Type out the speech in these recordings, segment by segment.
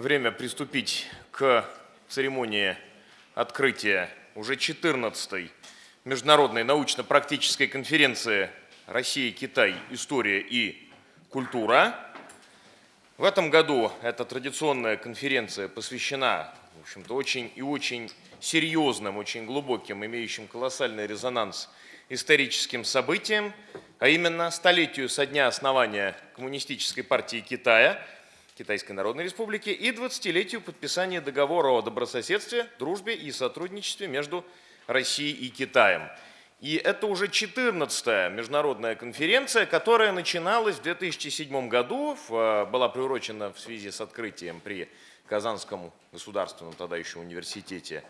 время приступить к церемонии открытия уже 14-й международной научно-практической конференции «Россия-Китай. История и культура». В этом году эта традиционная конференция посвящена, в общем-то, очень и очень серьезным, очень глубоким, имеющим колоссальный резонанс историческим событиям, а именно столетию со дня основания Коммунистической партии Китая, Китайской Народной Республики, и 20-летию подписания договора о добрососедстве, дружбе и сотрудничестве между Россией и Китаем. И это уже 14-я международная конференция, которая начиналась в 2007 году, была приурочена в связи с открытием при Казанском государственном тогда еще университете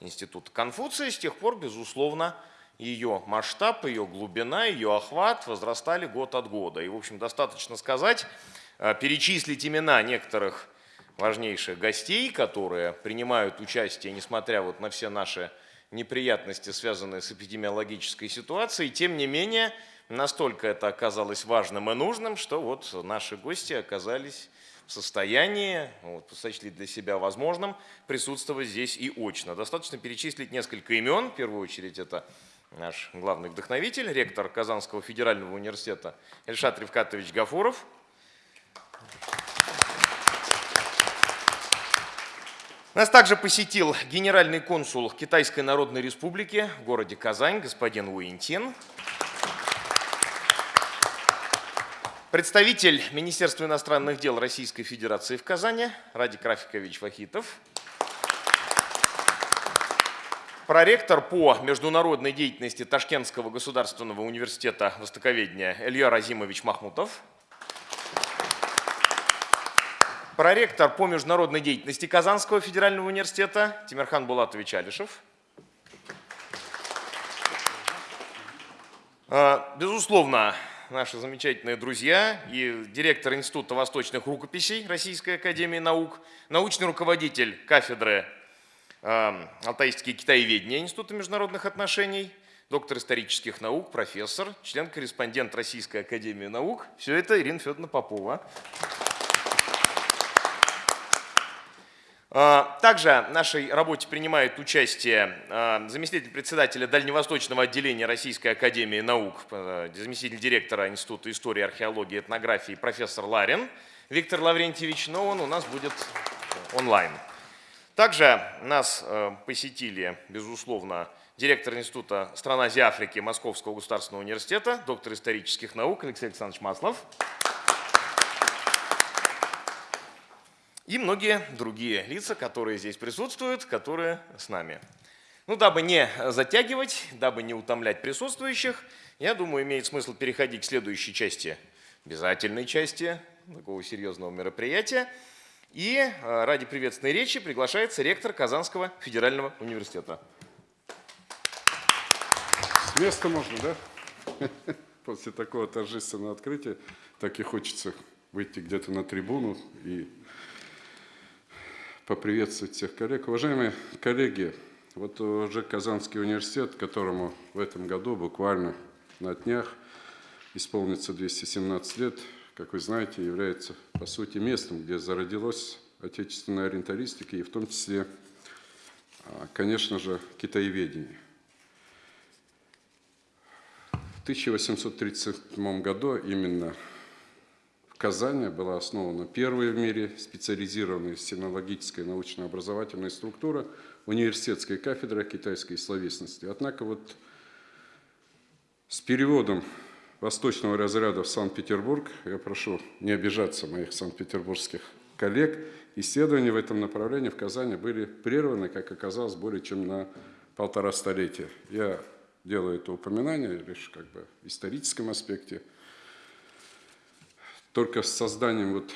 Института Конфуция. С тех пор, безусловно, ее масштаб, ее глубина, ее охват возрастали год от года. И, в общем, достаточно сказать, э, перечислить имена некоторых важнейших гостей, которые принимают участие, несмотря вот на все наши неприятности, связанные с эпидемиологической ситуацией. Тем не менее, настолько это оказалось важным и нужным, что вот наши гости оказались в состоянии, вот, сочли для себя возможным присутствовать здесь и очно. Достаточно перечислить несколько имен. В первую очередь это наш главный вдохновитель, ректор Казанского федерального университета Эльшат Ревкатович Гафуров. Нас также посетил генеральный консул Китайской Народной Республики в городе Казань, господин Уинтин. Представитель Министерства иностранных дел Российской Федерации в Казани Радик Рафикович Вахитов. Проректор по международной деятельности Ташкентского государственного университета востоковедения Илья Разимович Махмутов. Проректор по международной деятельности Казанского федерального университета Тимирхан Булатович Алишев. А, безусловно, наши замечательные друзья и директор Института восточных рукописей Российской академии наук, научный руководитель кафедры а, Алтайские китаеведения Института международных отношений, доктор исторических наук, профессор, член-корреспондент Российской академии наук. Все это Ирина Федоровна Попова. А, также в нашей работе принимает участие а, заместитель председателя Дальневосточного отделения Российской Академии Наук, а, заместитель директора Института истории, археологии и этнографии профессор Ларин Виктор Лаврентьевич, но он у нас будет онлайн. Также нас посетили, безусловно, директор Института стран Азии Африки Московского государственного университета, доктор исторических наук Алексей Александрович Маслов. И многие другие лица, которые здесь присутствуют, которые с нами. Ну, дабы не затягивать, дабы не утомлять присутствующих, я думаю, имеет смысл переходить к следующей части, обязательной части такого серьезного мероприятия. И э, ради приветственной речи приглашается ректор Казанского федерального университета. С места можно, да? После такого торжественного открытия так и хочется выйти где-то на трибуну и поприветствовать всех коллег. Уважаемые коллеги, вот уже Казанский университет, которому в этом году буквально на днях исполнится 217 лет, как вы знаете, является по сути местом, где зародилась отечественная ориенталистика и в том числе, а, конечно же, китаеведение. В 1837 году именно Казани была основана первая в мире специализированная синологическая научно-образовательная структура университетская кафедра китайской словесности. Однако вот с переводом восточного разряда в Санкт-Петербург, я прошу не обижаться моих санкт-петербургских коллег, исследования в этом направлении в Казани были прерваны, как оказалось, более чем на полтора столетия. Я делаю это упоминание лишь как бы в историческом аспекте – только с созданием вот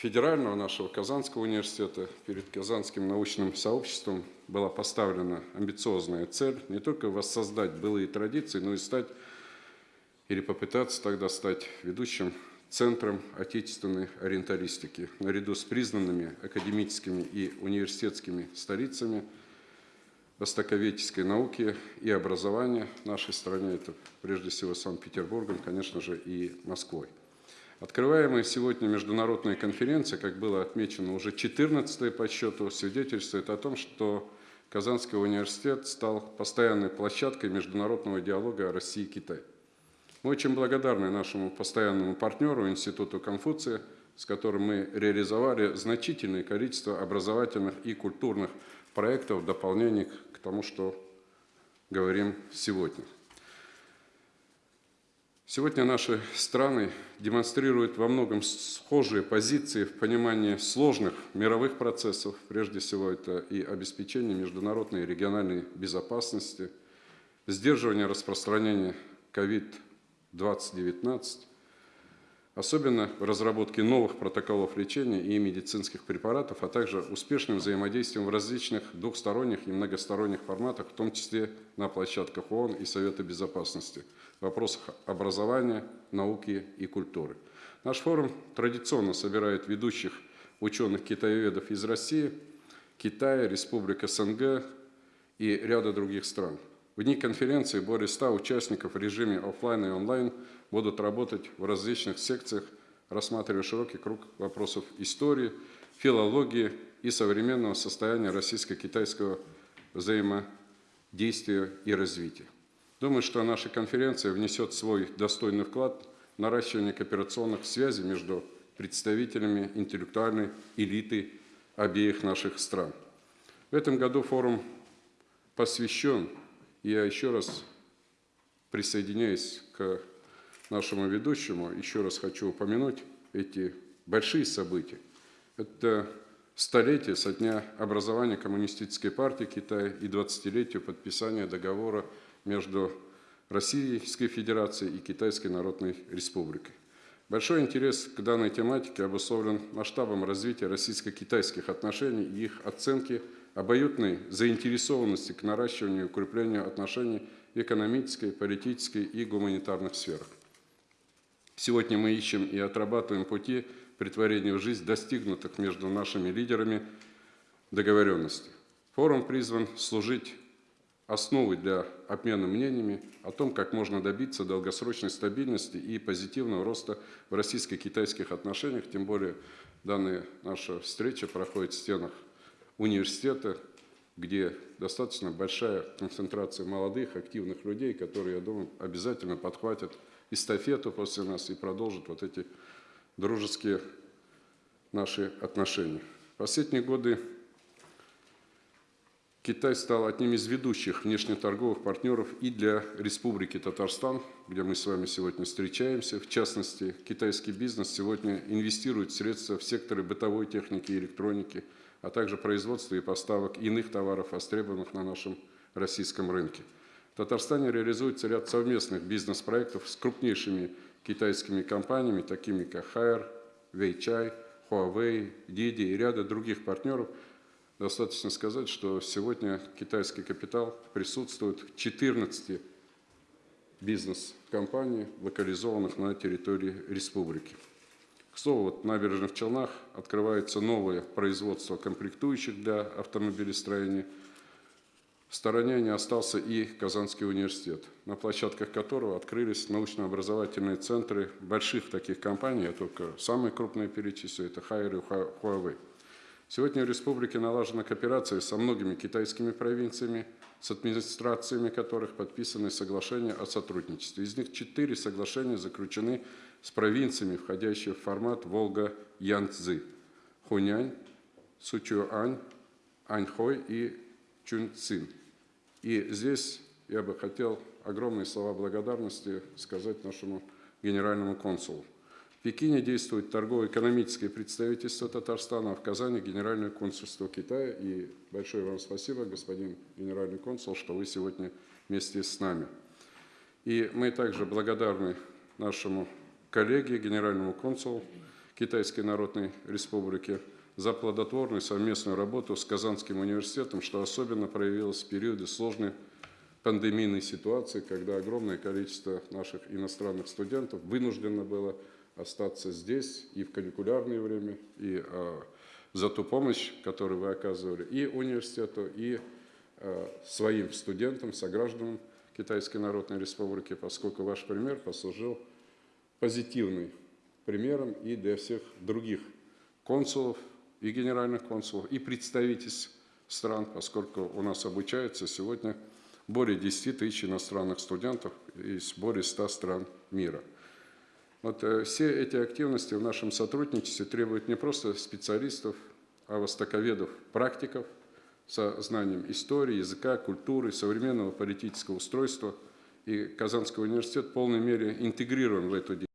федерального нашего Казанского университета перед Казанским научным сообществом была поставлена амбициозная цель не только воссоздать былые традиции, но и стать или попытаться тогда стать ведущим центром отечественной ориенталистики, наряду с признанными академическими и университетскими столицами востоковедческой науки и образования в нашей стране, это прежде всего Санкт-Петербургом, конечно же, и Москвой. Открываемая сегодня международная конференция, как было отмечено, уже 14 по счету, свидетельствует о том, что Казанский университет стал постоянной площадкой международного диалога России и Китая. Мы очень благодарны нашему постоянному партнеру, Институту Конфуция, с которым мы реализовали значительное количество образовательных и культурных проектов в дополнение к тому, что говорим сегодня. Сегодня наши страны демонстрируют во многом схожие позиции в понимании сложных мировых процессов. Прежде всего, это и обеспечение международной и региональной безопасности, сдерживание распространения COVID-2019, особенно в разработке новых протоколов лечения и медицинских препаратов, а также успешным взаимодействием в различных двухсторонних и многосторонних форматах, в том числе на площадках ООН и Совета Безопасности, в вопросах образования, науки и культуры. Наш форум традиционно собирает ведущих ученых-китаеведов из России, Китая, Республик СНГ и ряда других стран. В дни конференции более 100 участников в режиме офлайн и онлайн будут работать в различных секциях, рассматривая широкий круг вопросов истории, филологии и современного состояния российско-китайского взаимодействия и развития. Думаю, что наша конференция внесет свой достойный вклад в наращивание кооперационных связей между представителями интеллектуальной элиты обеих наших стран. В этом году форум посвящен я еще раз присоединяюсь к нашему ведущему, еще раз хочу упомянуть эти большие события. Это столетие со дня образования Коммунистической партии Китая и 20-летию подписания договора между Российской Федерацией и Китайской Народной Республикой. Большой интерес к данной тематике обусловлен масштабом развития российско-китайских отношений и их оценки – обоюдной заинтересованности к наращиванию и укреплению отношений в экономической, политической и гуманитарных сферах. Сегодня мы ищем и отрабатываем пути притворения в жизнь достигнутых между нашими лидерами договоренностей. Форум призван служить основой для обмена мнениями о том, как можно добиться долгосрочной стабильности и позитивного роста в российско-китайских отношениях, тем более данная наша встреча проходит в стенах университета, где достаточно большая концентрация молодых, активных людей, которые, я думаю, обязательно подхватят эстафету после нас и продолжат вот эти дружеские наши отношения. Последние годы Китай стал одним из ведущих внешнеторговых партнеров и для Республики Татарстан, где мы с вами сегодня встречаемся. В частности, китайский бизнес сегодня инвестирует средства в секторы бытовой техники и электроники – а также производства и поставок иных товаров, востребованных на нашем российском рынке. В Татарстане реализуется ряд совместных бизнес-проектов с крупнейшими китайскими компаниями, такими как Хайер, Weichai, Huawei, Didi и ряда других партнеров. Достаточно сказать, что сегодня китайский капитал присутствует в 14 бизнес-компаний, локализованных на территории республики. К слову, вот в набережных Челнах открывается новое производство комплектующих для автомобилестроения. В стороне не остался и Казанский университет, на площадках которого открылись научно-образовательные центры больших таких компаний, я только самые крупные перечислю, это Хайер и Huawei. Сегодня в республике налажена кооперация со многими китайскими провинциями, с администрациями которых подписаны соглашения о сотрудничестве. Из них четыре соглашения заключены с провинциями, входящими в формат Волга-Янцзы, Хунянь, Сучуань, Аньхой и Чунцин. И здесь я бы хотел огромные слова благодарности сказать нашему генеральному консулу. В Пекине действует торгово-экономическое представительство Татарстана, а в Казани генеральное консульство Китая. И большое вам спасибо, господин генеральный консул, что вы сегодня вместе с нами. И мы также благодарны нашему коллеге, генеральному консулу Китайской Народной Республики за плодотворную совместную работу с Казанским университетом, что особенно проявилось в периоды сложной пандемийной ситуации, когда огромное количество наших иностранных студентов вынуждено было остаться здесь и в каникулярное время, и а, за ту помощь, которую вы оказывали и университету, и а, своим студентам, согражданам Китайской Народной Республики, поскольку ваш пример послужил позитивной примером и для всех других консулов и генеральных консулов, и представительств стран, поскольку у нас обучается сегодня более 10 тысяч иностранных студентов из более 100 стран мира. Вот э, все эти активности в нашем сотрудничестве требуют не просто специалистов, а востоковедов, практиков со знанием истории, языка, культуры, современного политического устройства. И Казанский университет в полной мере интегрирован в эту деятельность.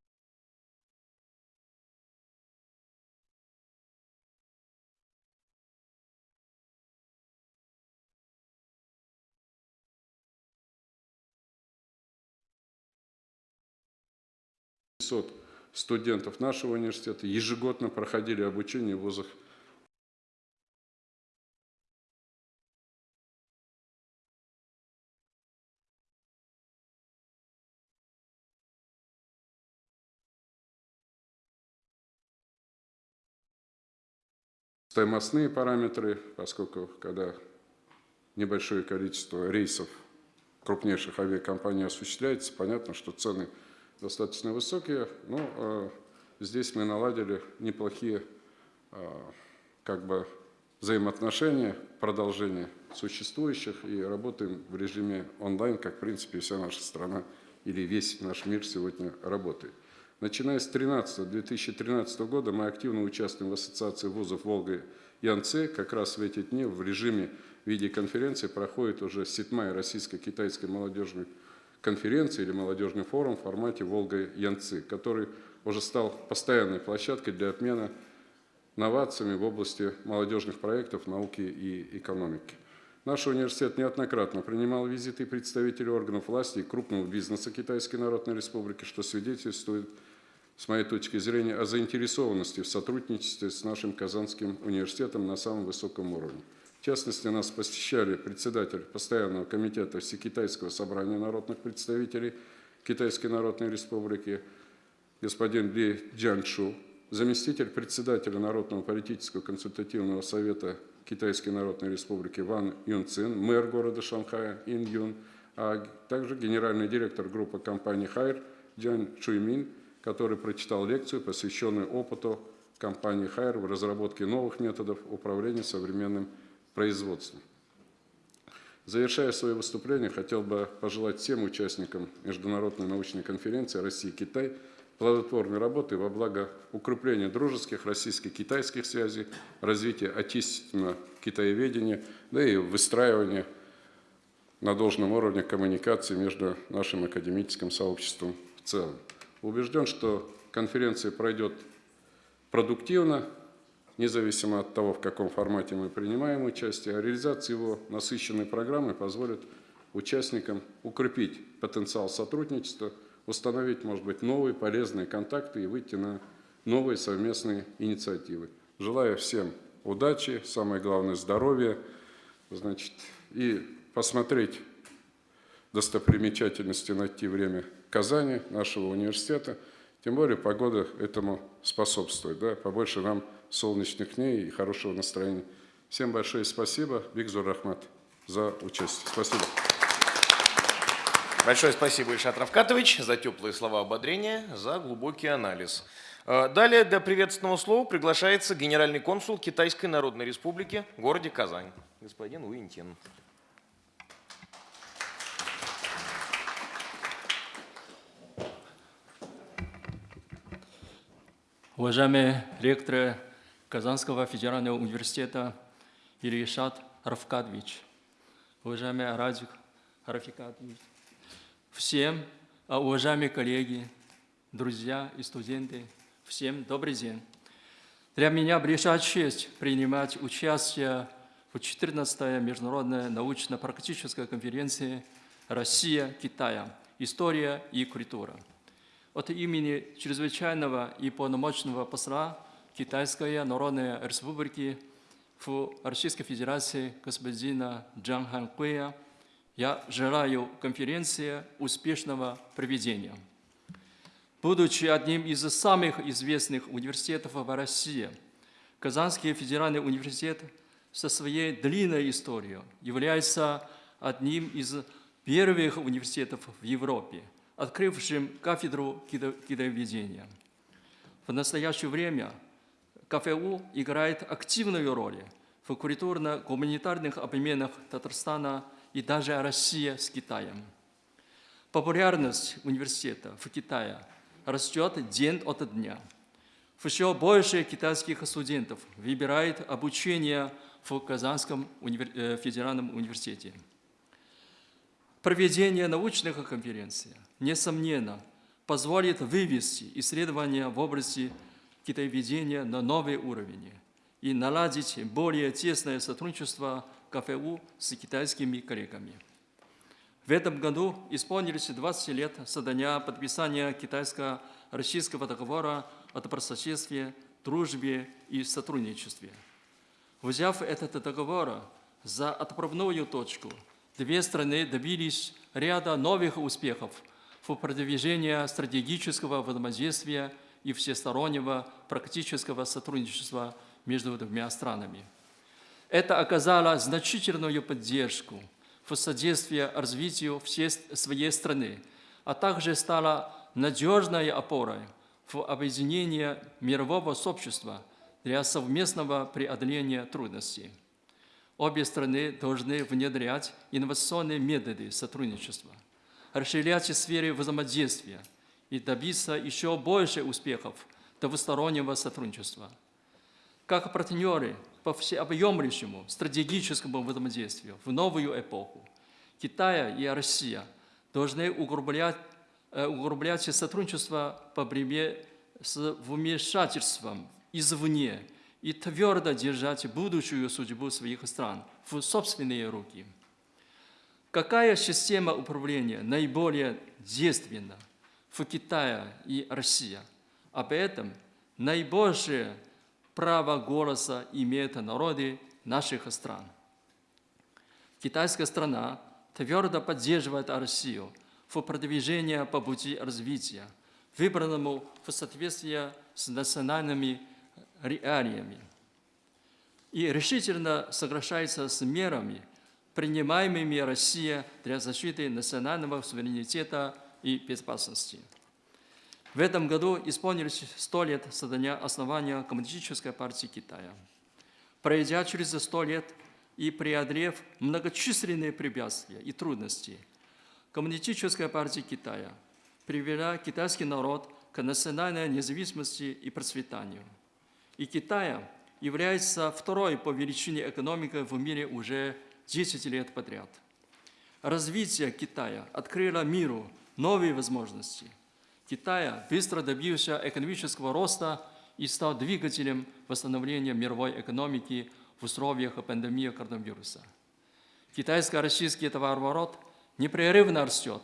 Студентов нашего университета ежегодно проходили обучение в вузах. Стоимостные параметры, поскольку когда небольшое количество рейсов крупнейших авиакомпаний осуществляется, понятно, что цены достаточно высокие, но э, здесь мы наладили неплохие э, как бы взаимоотношения, продолжение существующих и работаем в режиме онлайн, как в принципе вся наша страна или весь наш мир сегодня работает. Начиная с 2013 года мы активно участвуем в Ассоциации вузов Волга и Янце. Как раз в эти дни в режиме видеоконференции проходит уже седьмая российско-китайская молодежная конференция или молодежный форум в формате Волга-Янцы, который уже стал постоянной площадкой для обмена новациями в области молодежных проектов, науки и экономики. Наш университет неоднократно принимал визиты представителей органов власти и крупного бизнеса Китайской Народной Республики, что свидетельствует с моей точки зрения, о заинтересованности в сотрудничестве с нашим Казанским университетом на самом высоком уровне. В частности, нас посещали председатель постоянного комитета Всекитайского собрания народных представителей Китайской Народной Республики господин Ли Джаншу, заместитель председателя Народного политического консультативного совета Китайской Народной Республики Ван Юнцин, мэр города Шанхая Ин Юн, а также генеральный директор группы компании Хайр Джан Чуймин – который прочитал лекцию, посвященную опыту компании Хайер в разработке новых методов управления современным производством. Завершая свое выступление, хотел бы пожелать всем участникам Международной научной конференции России-Китай плодотворной работы во благо укрепления дружеских российско-китайских связей, развития отечественного китаеведения, да и выстраивания на должном уровне коммуникации между нашим академическим сообществом в целом. Убежден, что конференция пройдет продуктивно, независимо от того, в каком формате мы принимаем участие, а реализация его насыщенной программы позволит участникам укрепить потенциал сотрудничества, установить, может быть, новые полезные контакты и выйти на новые совместные инициативы. Желаю всем удачи, самое главное здоровья, значит, и посмотреть достопримечательности, найти время Казани, нашего университета. Тем более погода этому способствует. Да? Побольше нам солнечных дней и хорошего настроения. Всем большое спасибо. Бигзур Рахмат за участие. Спасибо. Большое спасибо, Ильшат Равкатович, за теплые слова ободрения, за глубокий анализ. Э, далее для приветственного слова приглашается генеральный консул Китайской Народной Республики в городе Казань, господин Уинтин. Уважаемые ректоры Казанского федерального университета Ильишат Рафкадович, уважаемый Радик Рафикадович, всем, а, уважаемые коллеги, друзья и студенты, всем добрый день. Для меня большая честь принимать участие в 14-й международной научно-практической конференции «Россия-Китая. История и культура» от имени чрезвычайного и полномочного посла Китайской Народной Республики в Российской Федерации господина Джан Хан Куя я желаю конференции успешного проведения. Будучи одним из самых известных университетов в России, Казанский федеральный университет со своей длинной историей является одним из первых университетов в Европе – открывшим кафедру китоведения. В настоящее время КФУ играет активную роль в культурно-гуманитарных обменах Татарстана и даже России с Китаем. Популярность университета в Китае растет день от дня. Все больше китайских студентов выбирает обучение в Казанском универ- э, федеральном университете. Проведение научных конференций, несомненно, позволит вывести исследования в области китаеведения на новый уровень и наладить более тесное сотрудничество КФУ с китайскими коллегами. В этом году исполнились 20 лет со дня подписания китайско-российского договора о добрососедстве, дружбе и сотрудничестве. Взяв этот договор за отправную точку, две страны добились ряда новых успехов в продвижении стратегического взаимодействия и всестороннего практического сотрудничества между двумя странами. Это оказало значительную поддержку в содействии развитию всей своей страны, а также стало надежной опорой в объединении мирового сообщества для совместного преодоления трудностей. Обе страны должны внедрять инновационные методы сотрудничества, расширять сферы взаимодействия и добиться еще больше успехов двустороннего сотрудничества. Как партнеры по всеобъемлющему стратегическому взаимодействию в новую эпоху, Китай и Россия должны углублять, э, углублять сотрудничество по борьбе с вмешательством извне и твердо держать будущую судьбу своих стран в собственные руки. Какая система управления наиболее действенна в Китае и России? Об этом наибольшее право голоса имеют народы наших стран. Китайская страна твердо поддерживает Россию в продвижении по пути развития, выбранному в соответствии с национальными реалиями и решительно соглашается с мерами, принимаемыми Россией для защиты национального суверенитета и безопасности. В этом году исполнилось 100 лет со дня основания Коммунистической партии Китая. Пройдя через 100 лет и преодолев многочисленные препятствия и трудности, Коммунистическая партия Китая привела китайский народ к национальной независимости и процветанию. И Китай является второй по величине экономикой в мире уже 10 лет подряд. Развитие Китая открыло миру новые возможности. Китай быстро добился экономического роста и стал двигателем восстановления мировой экономики в условиях пандемии коронавируса. Китайско-российский товарооборот непрерывно растет.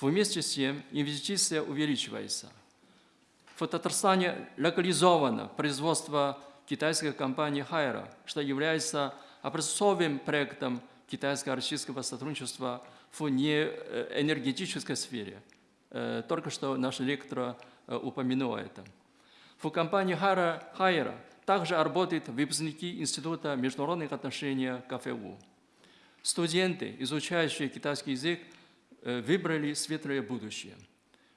Вместе с тем инвестиция увеличивается. В Татарстане локализовано производство китайской компании «Хайра», что является образцовым проектом китайско-российского сотрудничества в неэнергетической сфере. Э, Только что наш лектор э, упомянул это. В компании «Хайра», «Хайра» также работают выпускники Института международных отношений КФУ. Студенты, изучающие китайский язык, э, выбрали светлое будущее.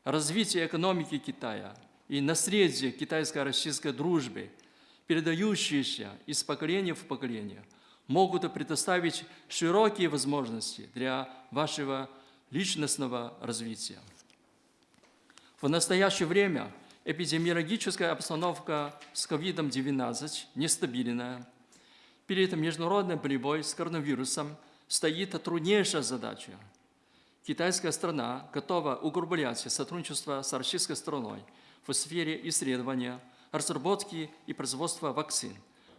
Развитие экономики Китая и наследие китайско-российской дружбы, передающиеся из поколения в поколение, могут предоставить широкие возможности для вашего личностного развития. В настоящее время эпидемиологическая обстановка с COVID-19 нестабильная. Перед международным борьбой с коронавирусом стоит труднейшая задача. Китайская страна готова углублять сотрудничество с российской страной в сфере исследования, разработки и производства вакцин,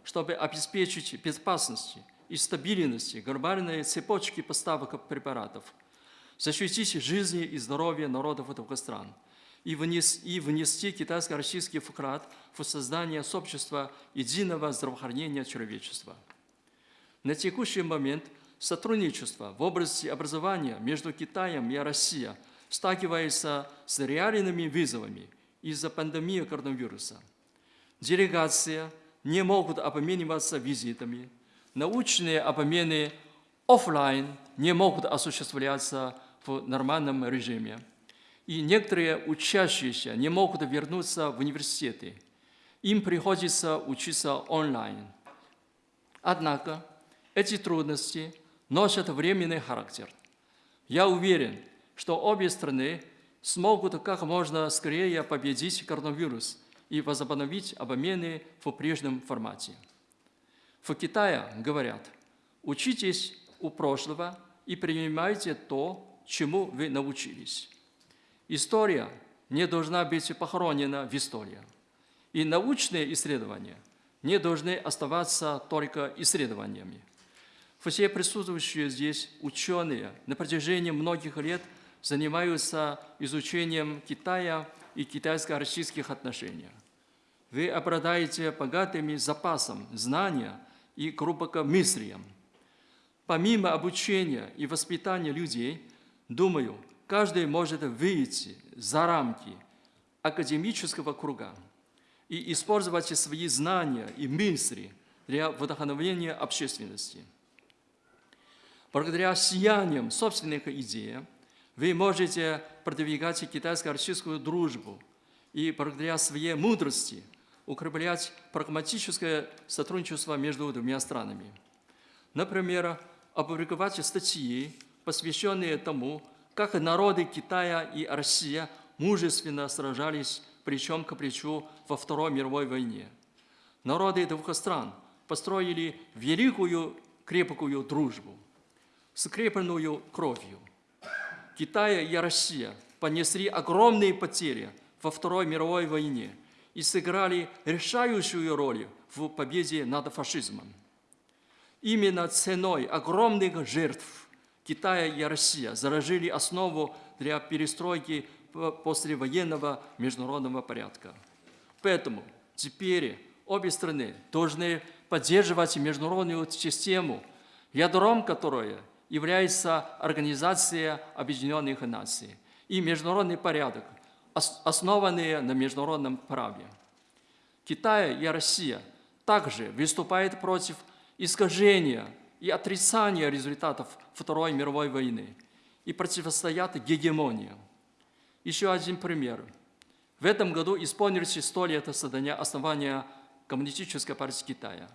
чтобы обеспечить безопасность и стабильность глобальной цепочки поставок препаратов, защитить жизни и здоровье народов двух стран и, внес, и внести китайско-российский вклад в создание сообщества единого здравоохранения человечества. На текущий момент сотрудничество в области образования между Китаем и Россией сталкивается с реальными вызовами из-за пандемии коронавируса. Делегации не могут обмениваться визитами, научные обмены офлайн не могут осуществляться в нормальном режиме. и некоторые учащиеся не могут вернуться в университеты. Им приходится учиться онлайн. Однако эти трудности носят временный характер. Я уверен, что обе страны смогут как можно скорее победить коронавирус и возобновить обмены в прежнем формате. В Китае говорят, учитесь у прошлого и принимайте то, чему вы научились. История не должна быть похоронена в истории. И научные исследования не должны оставаться только исследованиями. Все присутствующие здесь ученые на протяжении многих лет занимаются изучением Китая и китайско-российских отношений. Вы обладаете богатыми запасом знания и глубокомыслием. Помимо обучения и воспитания людей, думаю, каждый может выйти за рамки академического круга и использовать свои знания и мысли для вдохновения общественности. Благодаря сияниям собственных идей вы можете продвигать китайско-российскую дружбу и благодаря своей мудрости укреплять прагматическое сотрудничество между двумя странами. Например, опубликовать статьи, посвященные тому, как народы Китая и Россия мужественно сражались плечом к плечу во Второй мировой войне. Народы двух стран построили великую крепкую дружбу, скрепленную кровью. Китай и Россия понесли огромные потери во Второй мировой войне и сыграли решающую роль в победе над фашизмом. Именно ценой огромных жертв Китай и Россия заложили основу для перестройки послевоенного международного порядка. Поэтому теперь обе страны должны поддерживать международную систему, ядром которой является Организация Объединенных Наций и международный порядок, основанные на международном праве. Китай и Россия также выступают против искажения и отрицания результатов Второй мировой войны и противостоят гегемонии. Еще один пример. В этом году исполнилось 100 лет создания основания Коммунистической партии Китая.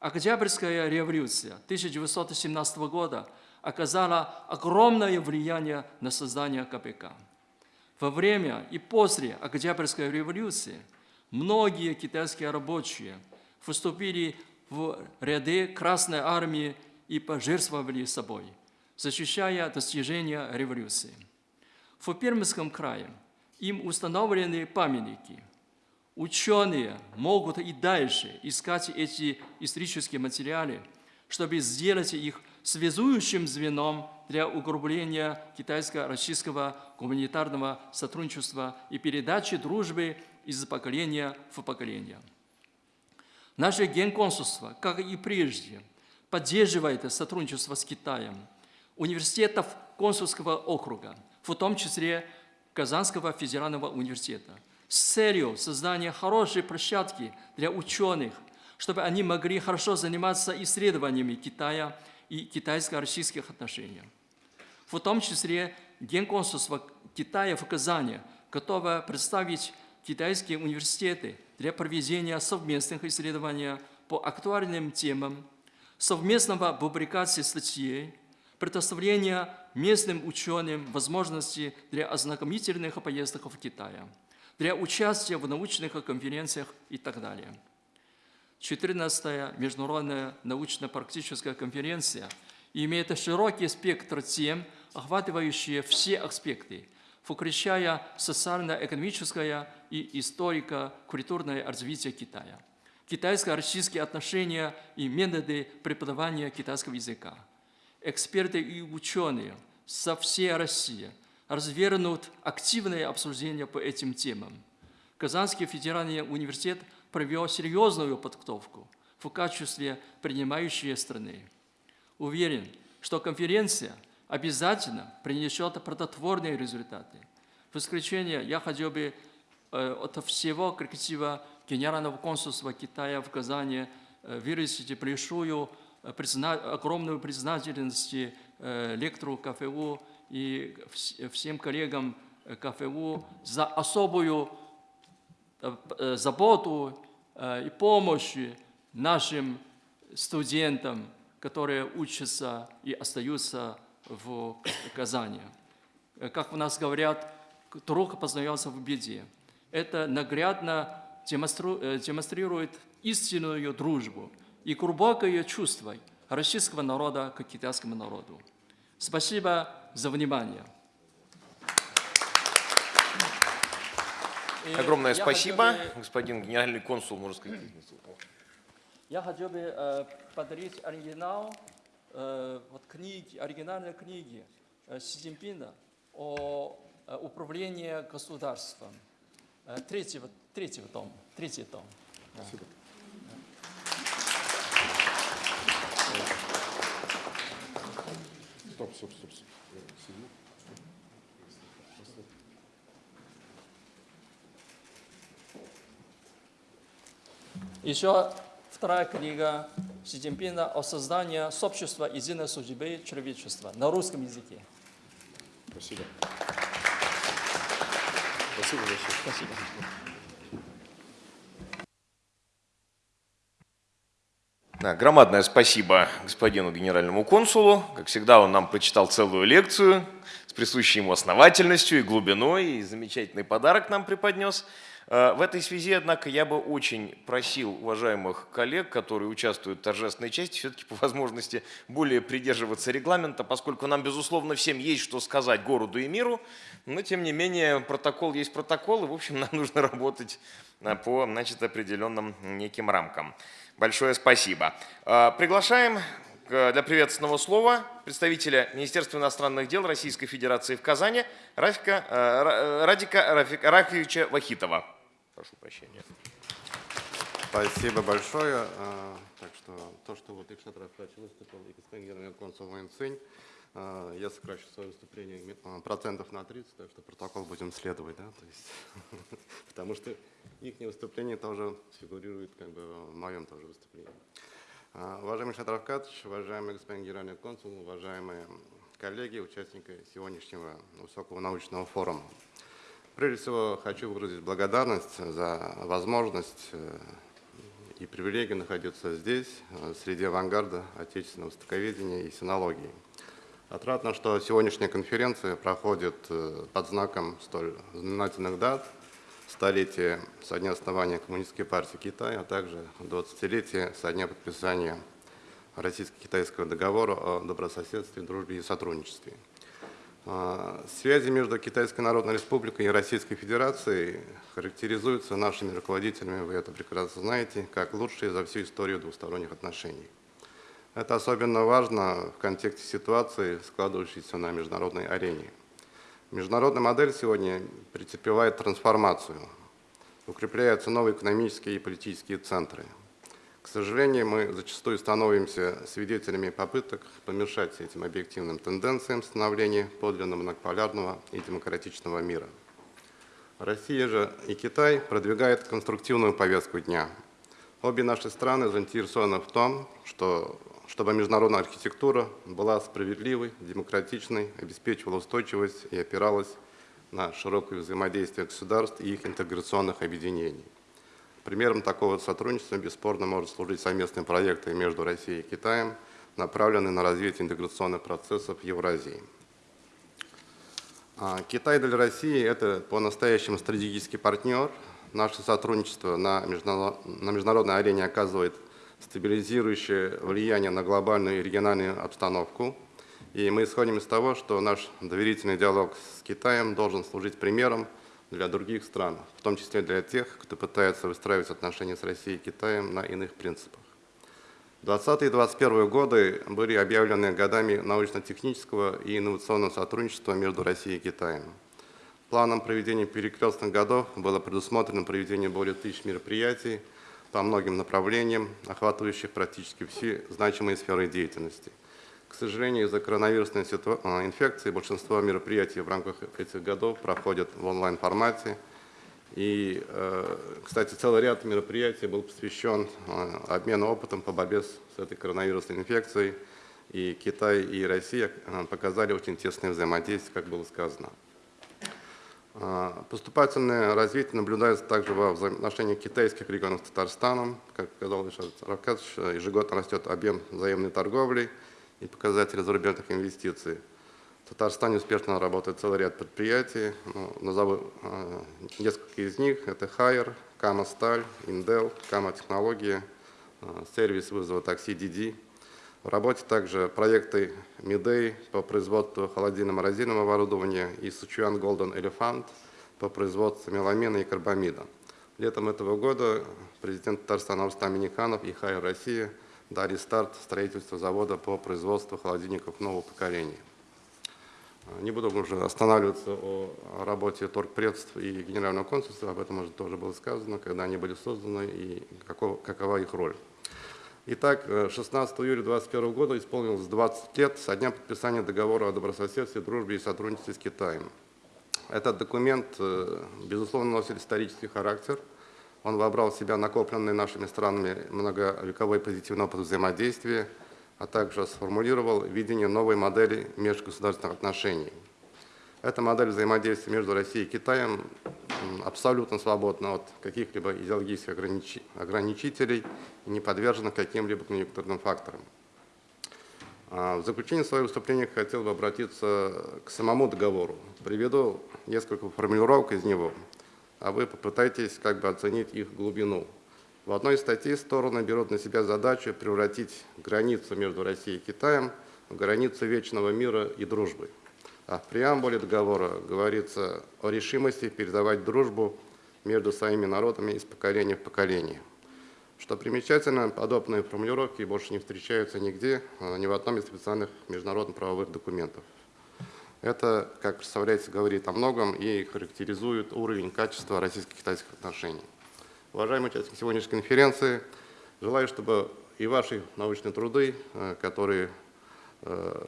Октябрьская революция 1917 года оказала огромное влияние на создание КПК. Во время и после Октябрьской революции многие китайские рабочие выступили в ряды Красной Армии и пожертвовали собой, защищая достижения революции. В Пермском крае им установлены памятники. Ученые могут и дальше искать эти исторические материалы, чтобы сделать их связующим звеном для углубления китайско-российского гуманитарного сотрудничества и передачи дружбы из поколения в поколение. Наше генконсульство, как и прежде, поддерживает сотрудничество с Китаем, университетов консульского округа, в том числе Казанского федерального университета, с целью создания хорошей площадки для ученых, чтобы они могли хорошо заниматься исследованиями Китая и китайско-российских отношений. В том числе Генконсульство Китая в Казани готово представить китайские университеты для проведения совместных исследований по актуальным темам, совместного публикации статей, предоставления местным ученым возможности для ознакомительных поездок в Китай, для участия в научных конференциях и так далее. 14-я международная научно-практическая конференция имеет широкий спектр тем, охватывающие все аспекты, включая социально-экономическое и историко-культурное развитие Китая, китайско-российские отношения и методы преподавания китайского языка. Эксперты и ученые со всей России развернут активное обсуждение по этим темам. Казанский федеральный университет – провел серьезную подготовку в качестве принимающей страны. Уверен, что конференция обязательно принесет плодотворные результаты. В исключение я хотел бы э, от всего коллектива Генерального консульства Китая в Казани э, выразить большую, э, призна... огромную признательность лектору КФУ и всем коллегам э, КФУ за особую э, э, заботу э, и помощь нашим студентам, которые учатся и остаются в Казани. Э, Как у нас говорят, друг познается в беде. Это наглядно э, демонстрирует истинную дружбу и глубокое чувство российского народа к китайскому народу. Спасибо за внимание. И Огромное спасибо, бы- господин генеральный консул, можно сказать. Я хотел бы э, подарить оригинал э, вот книги, оригинальной книги э, Си Цзиньпина о э, управлении государством. Э, третьего, третьего том, третий том. Стоп, стоп, стоп. стоп. Еще вторая книга Си Цзиньпина о создании сообщества единой судьбы человечества на русском языке. Спасибо. Спасибо большое. Спасибо. Да, громадное спасибо господину генеральному консулу. Как всегда, он нам прочитал целую лекцию с присущей ему основательностью и глубиной, и замечательный подарок нам преподнес. Э, В этой связи, однако, я бы очень просил уважаемых коллег, которые участвуют в торжественной части, все-таки по возможности более придерживаться регламента, поскольку нам, безусловно, всем есть что сказать городу и миру, но, тем не менее, протокол есть протокол, и, в общем, нам нужно работать э, по значит, определенным неким рамкам. Большое спасибо. Э, Приглашаем для приветственного слова представителя Министерства иностранных дел Российской Федерации в Казани Рафика, Ра- Радика Рафик- Рафиевича Вахитова. Прошу прощения. Спасибо большое. А, Так что то, что вот Икшат Рафач выступил и господин генеральный консул Вэн Цинь, а, я сокращу свое выступление а, процентов на 30, так что протокол будем следовать, да, то есть, потому что их выступление тоже фигурирует как бы в моем тоже выступлении. Уважаемый Шат Равкатович, уважаемый господин генеральный консул, уважаемые коллеги, участники сегодняшнего высокого научного форума. Прежде всего, хочу выразить благодарность за возможность э, и привилегию находиться здесь, э, среди авангарда отечественного востоковедения и синологии. Отрадно, что сегодняшняя конференция проходит э, под знаком столь знаменательных дат, столетия со дня основания Коммунистической партии Китая, а также 20-летия со дня подписания Российско-китайского договора о добрососедстве, дружбе и сотрудничестве. А, Связи между Китайской Народной Республикой и Российской Федерацией характеризуются нашими руководителями, вы это прекрасно знаете, как лучшие за всю историю двусторонних отношений. Это особенно важно в контексте ситуации, складывающейся на международной арене. Международная модель сегодня претерпевает трансформацию. Укрепляются новые экономические и политические центры. К сожалению, мы зачастую становимся свидетелями попыток помешать этим объективным тенденциям становления подлинно многополярного и демократичного мира. Россия же и Китай продвигают конструктивную повестку дня. Обе наши страны заинтересованы в том, что, чтобы международная архитектура была справедливой, демократичной, обеспечивала устойчивость и опиралась на широкое взаимодействие государств и их интеграционных объединений. Примером такого сотрудничества бесспорно может служить совместные проекты между Россией и Китаем, направленные на развитие интеграционных процессов в Евразии. А, Китай для России – это по-настоящему стратегический партнер. Наше сотрудничество на междуна- на международной арене оказывает стабилизирующее влияние на глобальную и региональную обстановку. И мы исходим из того, что наш доверительный диалог с Китаем должен служить примером для других стран, в том числе для тех, кто пытается выстраивать отношения с Россией и Китаем на иных принципах. 20 и 21 годы были объявлены годами научно-технического и инновационного сотрудничества между Россией и Китаем. Планом проведения перекрестных годов было предусмотрено проведение более тысяч мероприятий по многим направлениям, охватывающих практически все значимые сферы деятельности. К сожалению, из-за коронавирусной а, инфекции большинство мероприятий в рамках этих годов проходят в онлайн-формате. И, э, кстати, целый ряд мероприятий был посвящен э, обмену опытом по борьбе с этой коронавирусной инфекцией. И Китай и Россия э, показали очень тесное взаимодействие, как было сказано. Поступательное развитие наблюдается также во взаимоотношениях китайских регионов с Татарстаном. Как сказал Ильшат Равкадович, ежегодно растет объем взаимной торговли и показатели зарубежных инвестиций. В Татарстане успешно работает целый ряд предприятий. Ну, назову э, несколько из них. Это Хайер, Кама Сталь, Индел, Кама Технологии, э, сервис вызова такси Диди. В работе также проекты Мидей по производству холодильно-морозильного оборудования и Сучуан Голден Elephant по производству меламина и карбамида. Летом этого года президент Татарстана Рустам Миниханов и Хайер Россия дали старт строительству завода по производству холодильников нового поколения. Не буду уже останавливаться о работе торгпредств и генерального консульства, об этом уже тоже было сказано, когда они были созданы и каков, какова их роль. Итак, 16 июля 2021 года исполнилось 20 лет со дня подписания договора о добрососедстве, дружбе и сотрудничестве с Китаем. Этот документ, э, безусловно, носит исторический характер. Он вобрал в себя накопленный нашими странами многовековой позитивный опыт взаимодействия – а также сформулировал видение новой модели межгосударственных отношений. Эта модель взаимодействия между Россией и Китаем абсолютно свободна от каких-либо идеологических ограничителей и не подвержена каким-либо конъюнктурным факторам. А, в заключение своего выступления хотел бы обратиться к самому договору. Приведу несколько формулировок из него, а вы попытайтесь как бы оценить их глубину. В одной из статей стороны берут на себя задачу превратить границу между Россией и Китаем в границу вечного мира и дружбы. А в преамбуле договора говорится о решимости передавать дружбу между своими народами из поколения в поколение. Что примечательно, подобные формулировки больше не встречаются нигде, а ни в одном из специальных международных правовых документов. Это, как представляется, говорит о многом и характеризует уровень качества российско-китайских отношений. Уважаемые участники сегодняшней конференции, желаю, чтобы и ваши научные труды, э, которые э,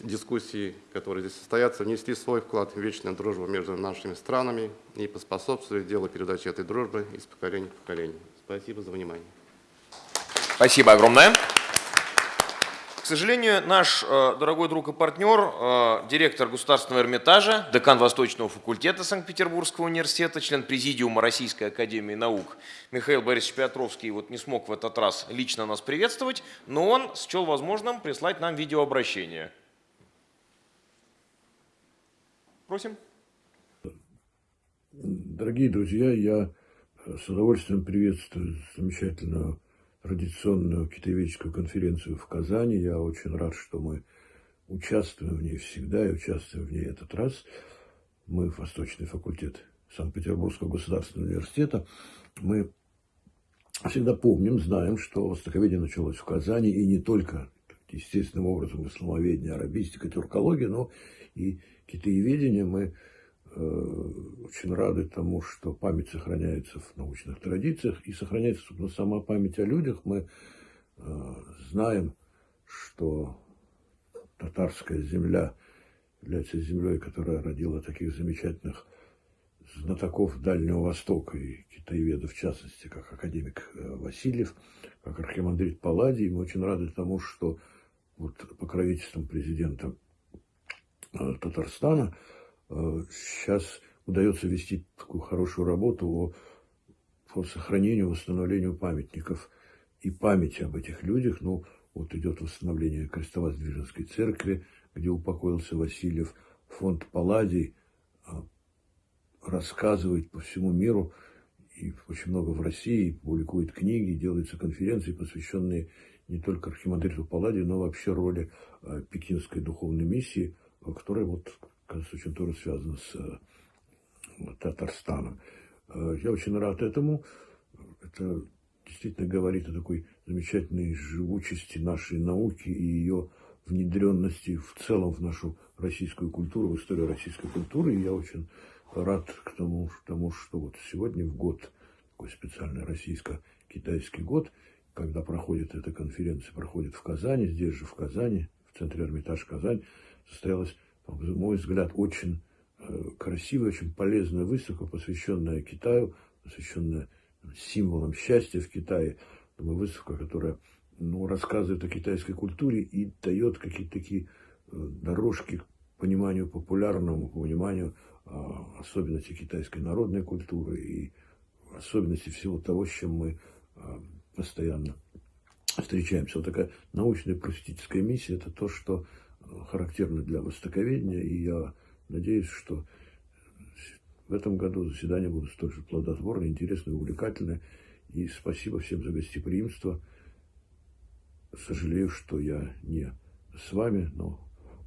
дискуссии, которые здесь состоятся, внесли свой вклад в вечную дружбу между нашими странами и поспособствовали делу передачи этой дружбы из поколения в поколение. Спасибо за внимание. Спасибо огромное. К сожалению, наш э, дорогой друг и партнер, э, директор Государственного Эрмитажа, декан Восточного факультета Санкт-Петербургского университета, член Президиума Российской Академии Наук Михаил Борисович Петровский вот не смог в этот раз лично нас приветствовать, но он счел возможным прислать нам видеообращение. Просим. Дорогие друзья, я с удовольствием приветствую замечательного традиционную китаеведческую конференцию в Казани. Я очень рад, что мы участвуем в ней всегда и участвуем в ней этот раз. Мы, Восточный факультет Санкт-Петербургского государственного университета, мы всегда помним, знаем, что востоковедение началось в Казани, и не только естественным образом исламоведение, арабистика, тюркология, но и китаеведение мы очень рады тому, что память сохраняется в научных традициях и сохраняется, собственно, сама память о людях. Мы э, знаем, что татарская земля является землей, которая родила таких замечательных знатоков Дальнего Востока и китаеведов, в частности, как академик э, Васильев, как архимандрит Палладий. Мы очень рады тому, что вот покровительством президента Татарстана – сейчас э, удается вести такую хорошую работу о, по сохранению, восстановлению памятников и памяти об этих людях. Ну, вот идет восстановление Крестовоздвиженской церкви, где упокоился Васильев. Фонд Палладий э, рассказывает по всему миру, и очень много в России, публикует книги, делаются конференции, посвященные не только архимандриту Палладию, но вообще роли э, пекинской духовной миссии, которая вот очень тоже связано с э, Татарстаном. Э, я очень рад этому. Это действительно говорит о такой замечательной живучести нашей науки и ее внедренности в целом в нашу российскую культуру, в историю российской культуры. И я очень рад к тому, тому что вот сегодня в год, такой специальный российско-китайский год, когда проходит эта конференция, проходит в Казани, здесь же в Казани, в центре Эрмитаж Казань, состоялась мой взгляд, очень э, красивая, очень полезная выставка, посвященная Китаю, посвященная символам счастья в Китае. Думаю, выставка, которая ну, рассказывает о китайской культуре и дает какие-то такие э, дорожки к пониманию популярному, к пониманию а, особенности китайской народной культуры и особенности всего того, с чем мы постоянно встречаемся. Вот такая научная просветительская миссия – это то, что характерно для востоковедения, и я надеюсь, что в этом году заседания будут столь же плодотворные, интересные, увлекательные. И спасибо всем за гостеприимство. Сожалею, что я не с вами, но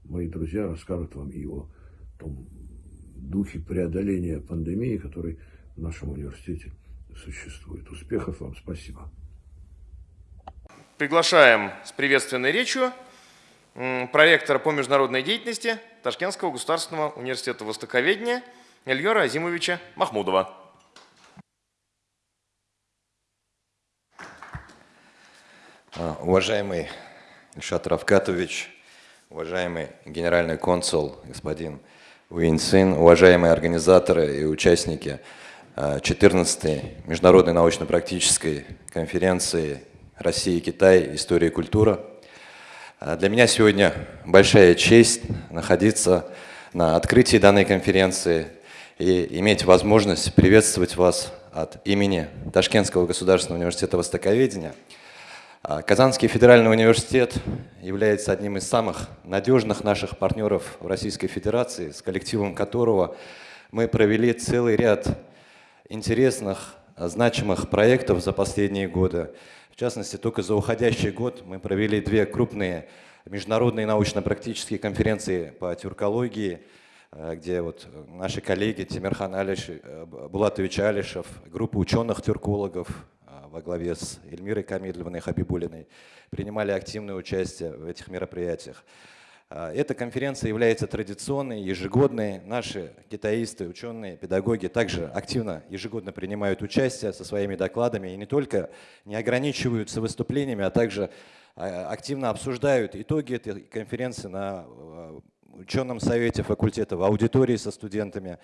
мои друзья расскажут вам и о том духе преодоления пандемии, который в нашем университете существует. Успехов вам, спасибо. Приглашаем с приветственной речью проректора по международной деятельности Ташкентского государственного университета востоковедения Ильера Азимовича Махмудова. А, уважаемый Ильшат Равкатович, уважаемый генеральный консул господин Уинцин, уважаемые организаторы и участники 14-й а, международной научно-практической конференции Россия и Китай. История и культура». А, для меня сегодня большая честь находиться на открытии данной конференции и иметь возможность приветствовать вас от имени Ташкентского государственного университета Востоковедения – а Казанский федеральный университет является одним из самых надежных наших партнеров в Российской Федерации, с коллективом которого мы провели целый ряд интересных, значимых проектов за последние годы. В частности, только за уходящий год мы провели две крупные международные научно-практические конференции по тюркологии, э, где вот наши коллеги Тимирхан Алиш, э, Булатович Алишев, группа ученых-тюркологов, во главе с Эльмирой Камильевной Хабибулиной принимали активное участие в этих мероприятиях. А, эта конференция является традиционной, ежегодной. Наши китаисты, ученые, педагоги также активно ежегодно принимают участие со своими докладами и не только не ограничиваются выступлениями, а также а, активно обсуждают итоги этой конференции на а, ученом совете факультета, в аудитории со студентами.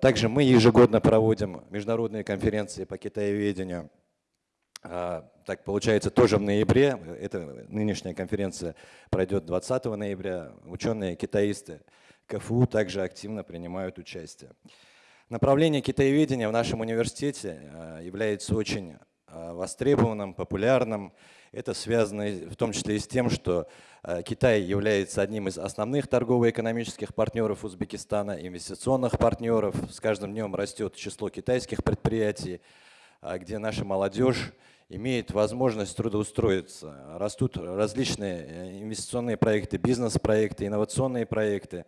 Также мы ежегодно проводим международные конференции по китаеведению. А, так получается, тоже в ноябре, эта нынешняя конференция пройдет 20 ноября. Ученые-китаисты КФУ также активно принимают участие. Направление китаеведения в нашем университете а, является очень востребованным, популярным. Это связано в том числе и с тем, что э, Китай является одним из основных торгово-экономических партнеров Узбекистана, инвестиционных партнеров. С каждым днем растет число китайских предприятий, а, где наша молодежь имеет возможность трудоустроиться. Растут различные э, инвестиционные проекты, бизнес-проекты, инновационные проекты,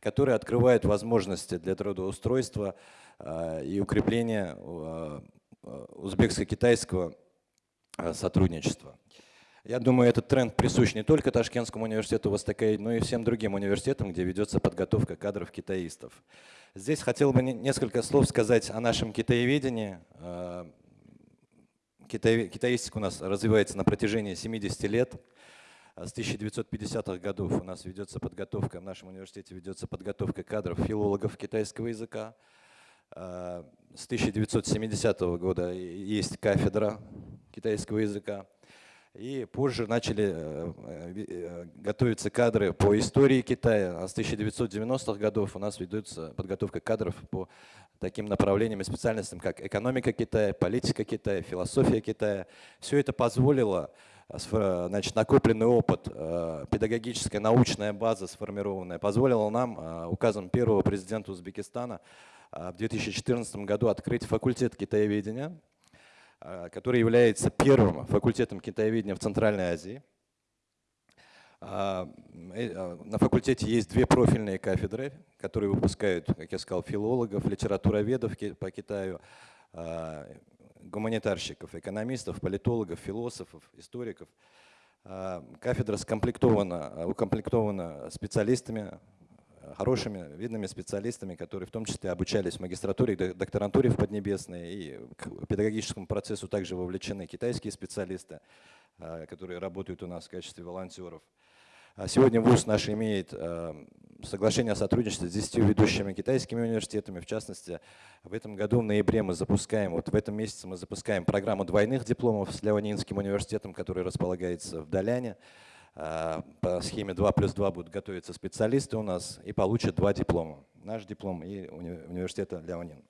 которые открывают возможности для трудоустройства а, и укрепления а, узбекско-китайского сотрудничества. Я думаю, этот тренд присущ не только Ташкентскому университету Востокаид, но и всем другим университетам, где ведется подготовка кадров китаистов. Здесь хотел бы несколько слов сказать о нашем китаеведении. А, китаистика у нас развивается на протяжении 70 лет. С 1950-х годов у нас ведется подготовка, в нашем университете ведется подготовка кадров филологов китайского языка. А, с 1970 года есть кафедра китайского языка. И позже начали э, э, готовиться кадры по истории Китая. А с 1990-х годов у нас ведется подготовка кадров по таким направлениям и специальностям, как экономика Китая, политика Китая, философия Китая. Все это позволило, э, значит, накопленный опыт, педагогическая научная база сформированная, позволила нам указом первого президента Узбекистана в 2014 году открыть факультет китаеведения, который является первым факультетом китаеведения в Центральной Азии. А, э, а, на факультете есть две профильные кафедры, которые выпускают, как я сказал, филологов, литературоведов по Китаю, гуманитарщиков, экономистов, политологов, философов, историков. Кафедра скомплектована, укомплектована специалистами хорошими, видными специалистами, которые в том числе обучались в магистратуре, докторантуре в Поднебесной, и к педагогическому процессу также вовлечены китайские специалисты, а, которые работают у нас в качестве волонтеров. А сегодня ВУЗ наш имеет а, соглашение о сотрудничестве с 10 ведущими китайскими университетами. В частности, в этом году, в ноябре, мы запускаем, вот в этом месяце мы запускаем программу двойных дипломов с Леонинским университетом, который располагается в Даляне. А, по схеме 2 плюс 2 будут готовиться специалисты у нас и получат два диплома. наш диплом и уни- университета Ляонин.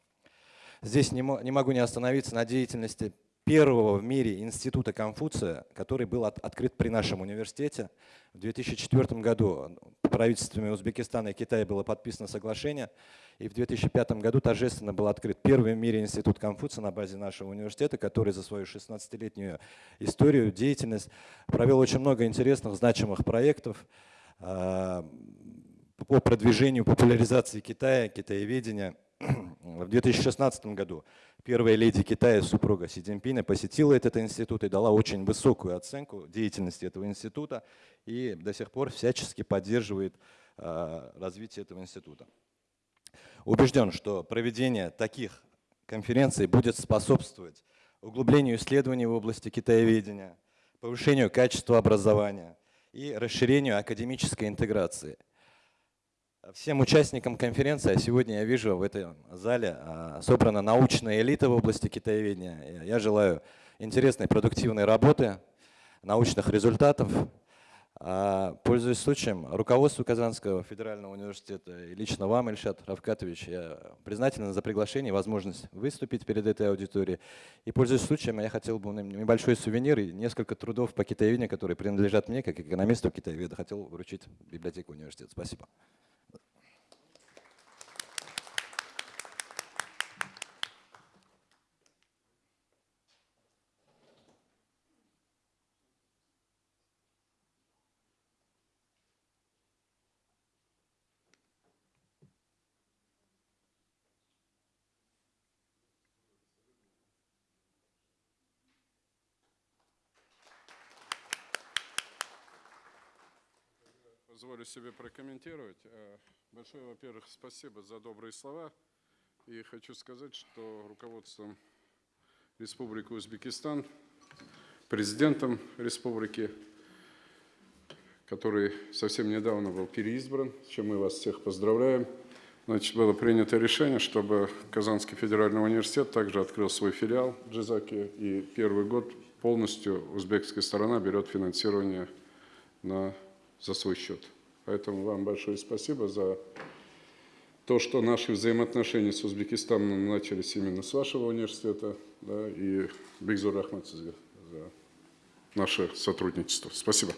Здесь не, не могу не остановиться на деятельности первого в мире института Конфуция, который был от- открыт при нашем университете. В 2004 году правительствами Узбекистана и Китая было подписано соглашение, и в 2005 году торжественно был открыт первый в мире институт Конфуция на базе нашего университета, который за свою 16-летнюю историю, деятельность провел очень много интересных, значимых проектов а, по продвижению, популяризации Китая, китаеведения. В 2016 году первая леди Китая, супруга Си Цзиньпина, посетила этот институт и дала очень высокую оценку деятельности этого института и до сих пор всячески поддерживает а, развитие этого института. Убежден, что проведение таких конференций будет способствовать углублению исследований в области китаеведения, повышению качества образования и расширению академической интеграции. Всем участникам конференции, а сегодня я вижу в этом зале а, собрана научная элита в области китаеведения. Я желаю интересной, продуктивной работы, научных результатов. А, Пользуясь случаем, руководству Казанского федерального университета и лично вам, Ильшат Равкатович, я признателен за приглашение и возможность выступить перед этой аудиторией. И пользуясь случаем, я хотел бы небольшой сувенир и несколько трудов по китаеведению, которые принадлежат мне, как экономисту китаеведа, хотел вручить библиотеку университета. Спасибо. Позволю себе прокомментировать. Э, Большое, во-первых, спасибо за добрые слова. И хочу сказать, что руководством Республики Узбекистан, президентом республики, который совсем недавно был переизбран, с чем мы вас всех поздравляем, значит, было принято решение, чтобы Казанский федеральный университет также открыл свой филиал в Джизаке, и первый год полностью узбекская сторона берет финансирование на за свой счет. Поэтому вам большое спасибо за то, что наши взаимоотношения с Узбекистаном начались именно с вашего университета, да, и Бигзур Ахмад за наше сотрудничество. Спасибо.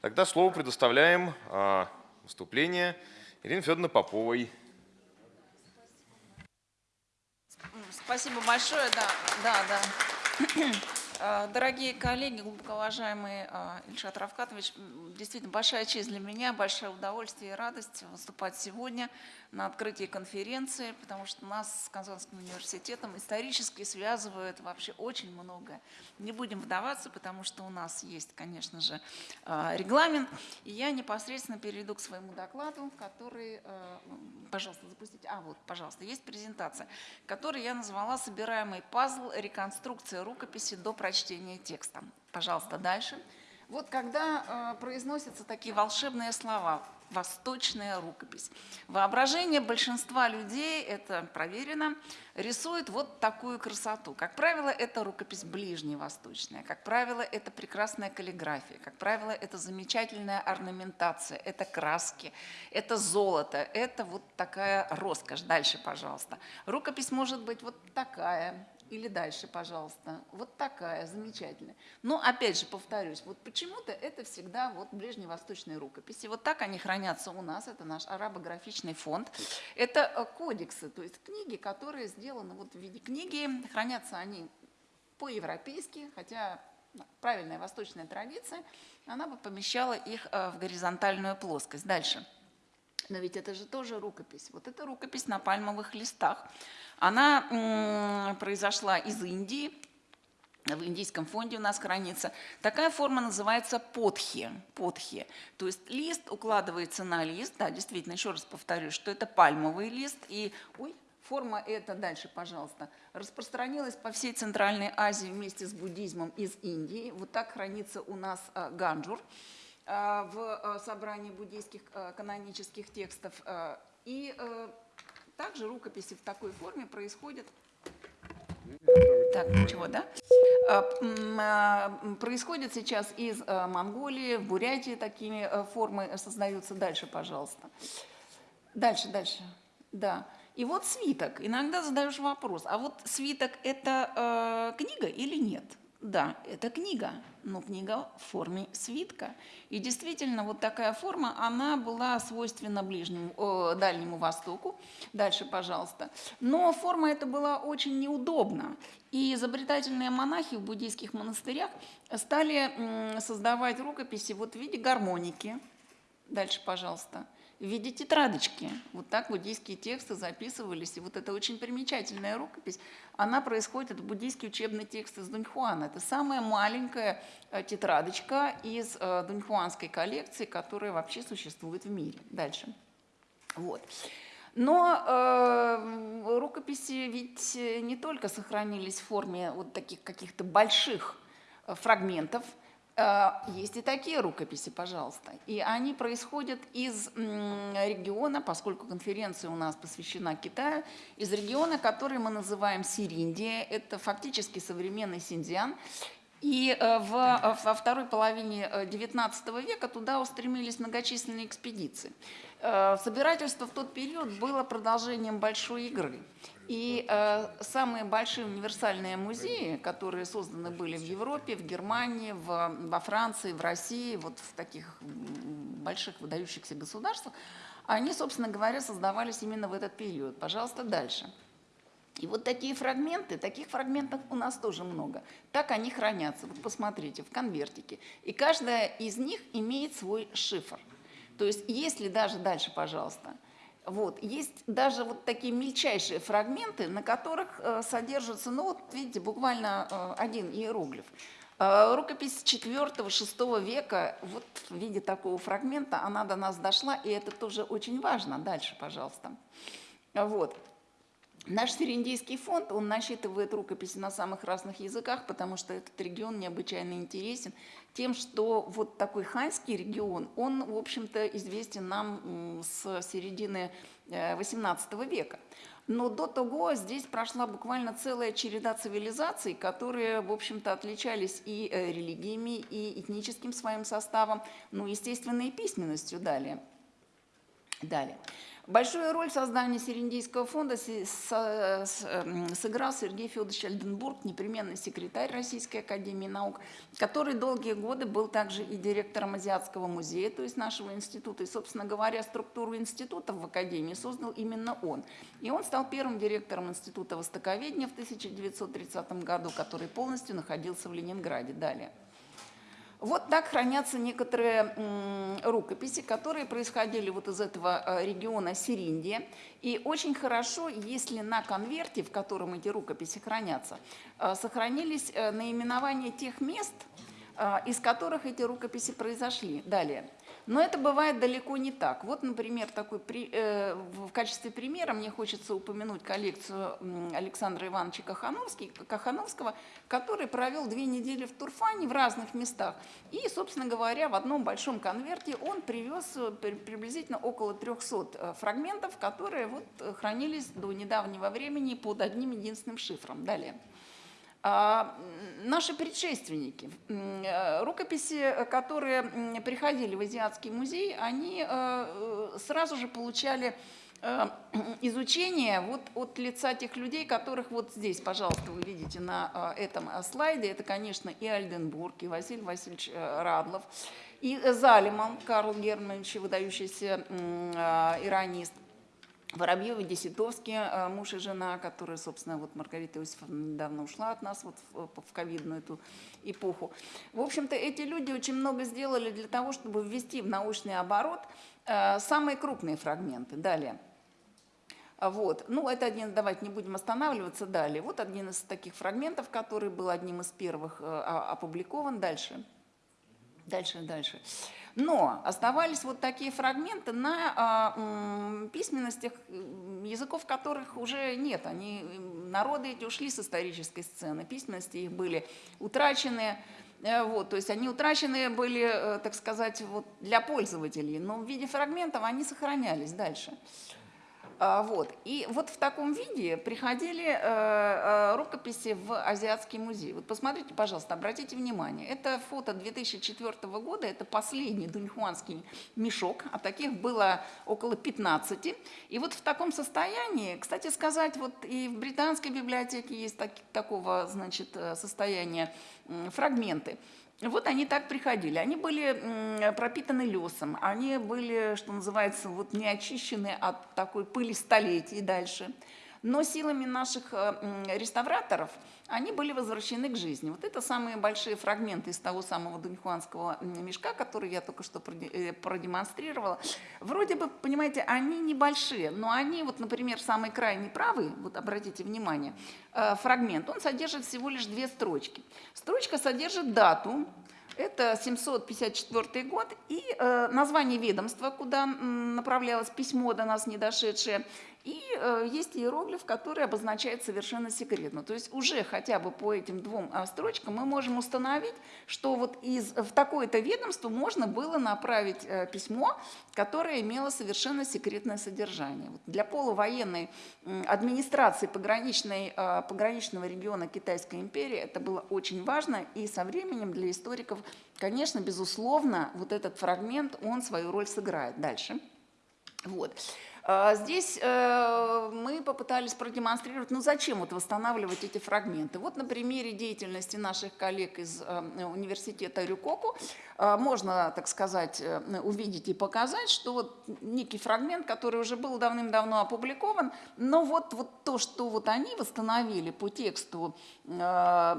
Тогда слово предоставляем а, выступление Ирине Федоровне Поповой. Спасибо большое, да, да, да. Э, Дорогие коллеги, глубоко уважаемый э, Ильшат Равкатович, действительно большая честь для меня, большое удовольствие и радость выступать сегодня на открытии конференции, потому что нас с Казанским университетом исторически связывает вообще очень многое. Не будем вдаваться, потому что у нас есть, конечно же, э, регламент, и я непосредственно перейду к своему докладу, который, пожалуйста, запустите, а вот, пожалуйста, есть презентация, который я назвала «Собираемый пазл. Реконструкция рукописи до прочтения текста». Пожалуйста, дальше. Вот когда э, произносятся такие волшебные слова «восточная рукопись», воображение большинства людей, это проверено, рисует вот такую красоту. Как правило, это рукопись ближневосточная, как правило, это прекрасная каллиграфия, как правило, это замечательная орнаментация, это краски, это золото, это вот такая роскошь. Дальше, пожалуйста. Рукопись может быть вот такая, или дальше, пожалуйста. Вот такая, замечательная. Но опять же, повторюсь, вот почему-то это всегда вот ближневосточные рукописи. Вот так они хранятся у нас, это наш арабографичный фонд. Это э, кодексы, то есть книги, которые сделаны вот в виде книги. Хранятся они по-европейски, хотя правильная восточная традиция, она бы помещала их э, в горизонтальную плоскость. Дальше. Но ведь это же тоже рукопись. Вот это рукопись на пальмовых листах. Она произошла из Индии. В индийском фонде у нас хранится. Такая форма называется подхи. подхи. То есть лист укладывается на лист. Да, действительно, еще раз повторю, что это пальмовый лист. И, ой, форма эта, дальше, пожалуйста, распространилась по всей Центральной Азии вместе с буддизмом из Индии. Вот так хранится у нас э, ганджур в э, собрании буддийских э, канонических текстов. Э, И э, также рукописи в такой форме происходят так, ничего, да? Происходит сейчас из э, Монголии, в Бурятии такими э, формы создаются. Дальше, пожалуйста. Дальше, дальше. Да. И вот свиток. Иногда задаешь вопрос, а вот свиток – это э, книга или нет? Да, это книга, но книга в форме свитка. И действительно, вот такая форма, она была свойственна Ближнему, э, Дальнему Востоку. Дальше, пожалуйста. Но форма эта была очень неудобна. И изобретательные монахи в буддийских монастырях стали создавать рукописи вот в виде гармоники. Дальше, пожалуйста в виде тетрадочки. Вот так буддийские тексты записывались. И вот эта очень примечательная рукопись, она происходит, это буддийский учебный текст из Дуньхуана. Это самая маленькая э, тетрадочка из э, дуньхуанской коллекции, которая вообще существует в мире. Дальше. Вот. Но э, рукописи ведь не только сохранились в форме вот таких каких-то больших э, фрагментов, Э, есть и такие рукописи, пожалуйста. И они происходят из региона, поскольку конференция у нас посвящена Китаю, из региона, который мы называем Сириндия. Это фактически современный Синдиан. И э, в, э, во второй половине XIX века туда устремились многочисленные экспедиции. Собирательство в тот период было продолжением большой игры. И э, самые большие универсальные музеи, которые созданы были в Европе, в Германии, в, во Франции, в России, вот в таких больших выдающихся государствах, они, собственно говоря, создавались именно в этот период. Пожалуйста, дальше. И вот такие фрагменты, таких фрагментов у нас тоже много. Так они хранятся. Вот посмотрите, в конвертике. И каждая из них имеет свой шифр. То есть если даже дальше, пожалуйста, вот. Есть даже вот такие мельчайшие фрагменты, на которых э, содержится, ну вот видите, буквально э, один иероглиф. Э, рукопись 4-6 века, вот в виде такого фрагмента, она до нас дошла, и это тоже очень важно. Дальше, пожалуйста. Вот. Наш Сириндийский фонд, он насчитывает рукописи на самых разных языках, потому что этот регион необычайно интересен тем, что вот такой ханьский регион, он, в общем-то, известен нам с середины XVIII э, века. Но до того здесь прошла буквально целая череда цивилизаций, которые, в общем-то, отличались и э, религиями, и этническим своим составом, ну, естественно, и письменностью далее. Далее. Большую роль в создании Серендийского фонда эм, сыграл Сергей Федорович Альденбург, непременный секретарь Российской Академии Наук, который долгие годы был также и директором Азиатского музея, то есть нашего института. И, собственно говоря, структуру института в Академии создал именно он. И он стал первым директором Института Востоковедения в 1930 году, который полностью находился в Ленинграде. Далее. Вот так хранятся некоторые рукописи, которые происходили вот из этого э, региона Сириндия. И очень хорошо, если на конверте, в котором эти рукописи хранятся, э, сохранились э, наименования тех мест, из которых эти рукописи произошли. Далее. Но это бывает далеко не так. Вот, например, такой, э, в качестве примера мне хочется упомянуть коллекцию Александра Ивановича Кахановского, который провел две недели в Турфане в разных местах. И, собственно говоря, в одном большом конверте он привез э, приблизительно около 300 э, фрагментов, которые вот хранились до недавнего времени под одним единственным шифром. Далее. А, наши предшественники, э, рукописи, которые приходили в Азиатский музей, они э, сразу же получали э, изучение вот от лица тех людей, которых вот здесь, пожалуйста, вы видите на этом слайде. Это, конечно, и Альденбург, и Василий Васильевич Радлов, и Залиман Карл Германович, выдающийся иронист – Воробьевы, Десятовский, э, муж и жена, которые, собственно, вот Маргарита Иосифовна недавно ушла от нас вот в, в ковидную эту эпоху. В общем-то, эти люди очень много сделали для того, чтобы ввести в научный оборот э, самые крупные фрагменты. Далее. Вот. Ну, это один, давайте не будем останавливаться далее. Вот один из таких фрагментов, который был одним из первых э, опубликован. Дальше. Дальше, дальше. Но оставались вот такие фрагменты на а, письменностях, языков которых уже нет. Они, народы эти ушли с исторической сцены, письменности их были утрачены. Э, вот, то есть они утрачены были, э, так сказать, вот для пользователей, но в виде фрагментов они сохранялись дальше. А, Вот. И вот в таком виде приходили э, э, рукописи в Азиатский музей. Вот посмотрите, пожалуйста, обратите внимание. Это фото 2004 года, это последний дуньхуанский мешок, а таких было около 15. И вот в таком состоянии, кстати сказать, вот и в британской библиотеке есть так- такого, значит, э, состояния фрагменты. Вот они так приходили. Они были пропитаны лесом, они были, что называется, вот не очищены от такой пыли столетий дальше. Но силами наших э, реставраторов они были возвращены к жизни. Вот это самые большие фрагменты из того самого дуньхуанского мешка, который я только что э, продемонстрировала. Вроде бы, понимаете, они небольшие, но они, вот, например, самый крайний правый, вот обратите внимание, э, фрагмент, он содержит всего лишь две строчки. Строчка содержит дату, это 754 год и э, название ведомства, куда направлялось письмо до нас не дошедшее. И э, есть иероглиф, который обозначает совершенно секретно. То есть уже хотя бы по этим двум а, строчкам мы можем установить, что вот из, в такое-то ведомство можно было направить э, письмо, которое имело совершенно секретное содержание. Вот для полувоенной м, администрации пограничной, э, пограничного региона Китайской империи это было очень важно, и со временем для историков, конечно, безусловно, вот этот фрагмент, он свою роль сыграет дальше. Вот. А, Здесь э, мы попытались продемонстрировать, ну зачем вот восстанавливать эти фрагменты. Вот на примере деятельности наших коллег из э, университета Рюкоку э, можно, так сказать, увидеть и показать, что вот некий фрагмент, который уже был давным-давно опубликован, но вот, вот то, что вот они восстановили по тексту, по,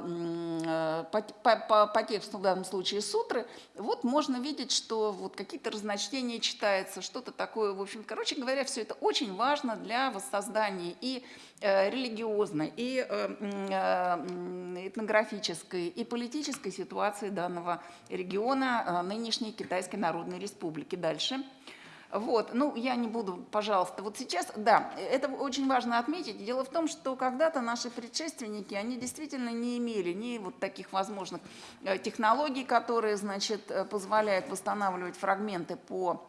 по- по- по тексту в данном случае сутры, вот можно видеть, что вот какие-то разночтения читаются, что-то такое, в общем, короче говоря, все это очень важно для воссоздания и э, религиозной, и э, э, этнографической, и политической ситуации данного региона нынешней Китайской Народной Республики. Дальше. Вот, ну, я не буду, пожалуйста, вот сейчас, да, это очень важно отметить. Дело в том, что когда-то наши предшественники, они действительно не имели ни вот таких возможных технологий, которые, значит, позволяют восстанавливать фрагменты по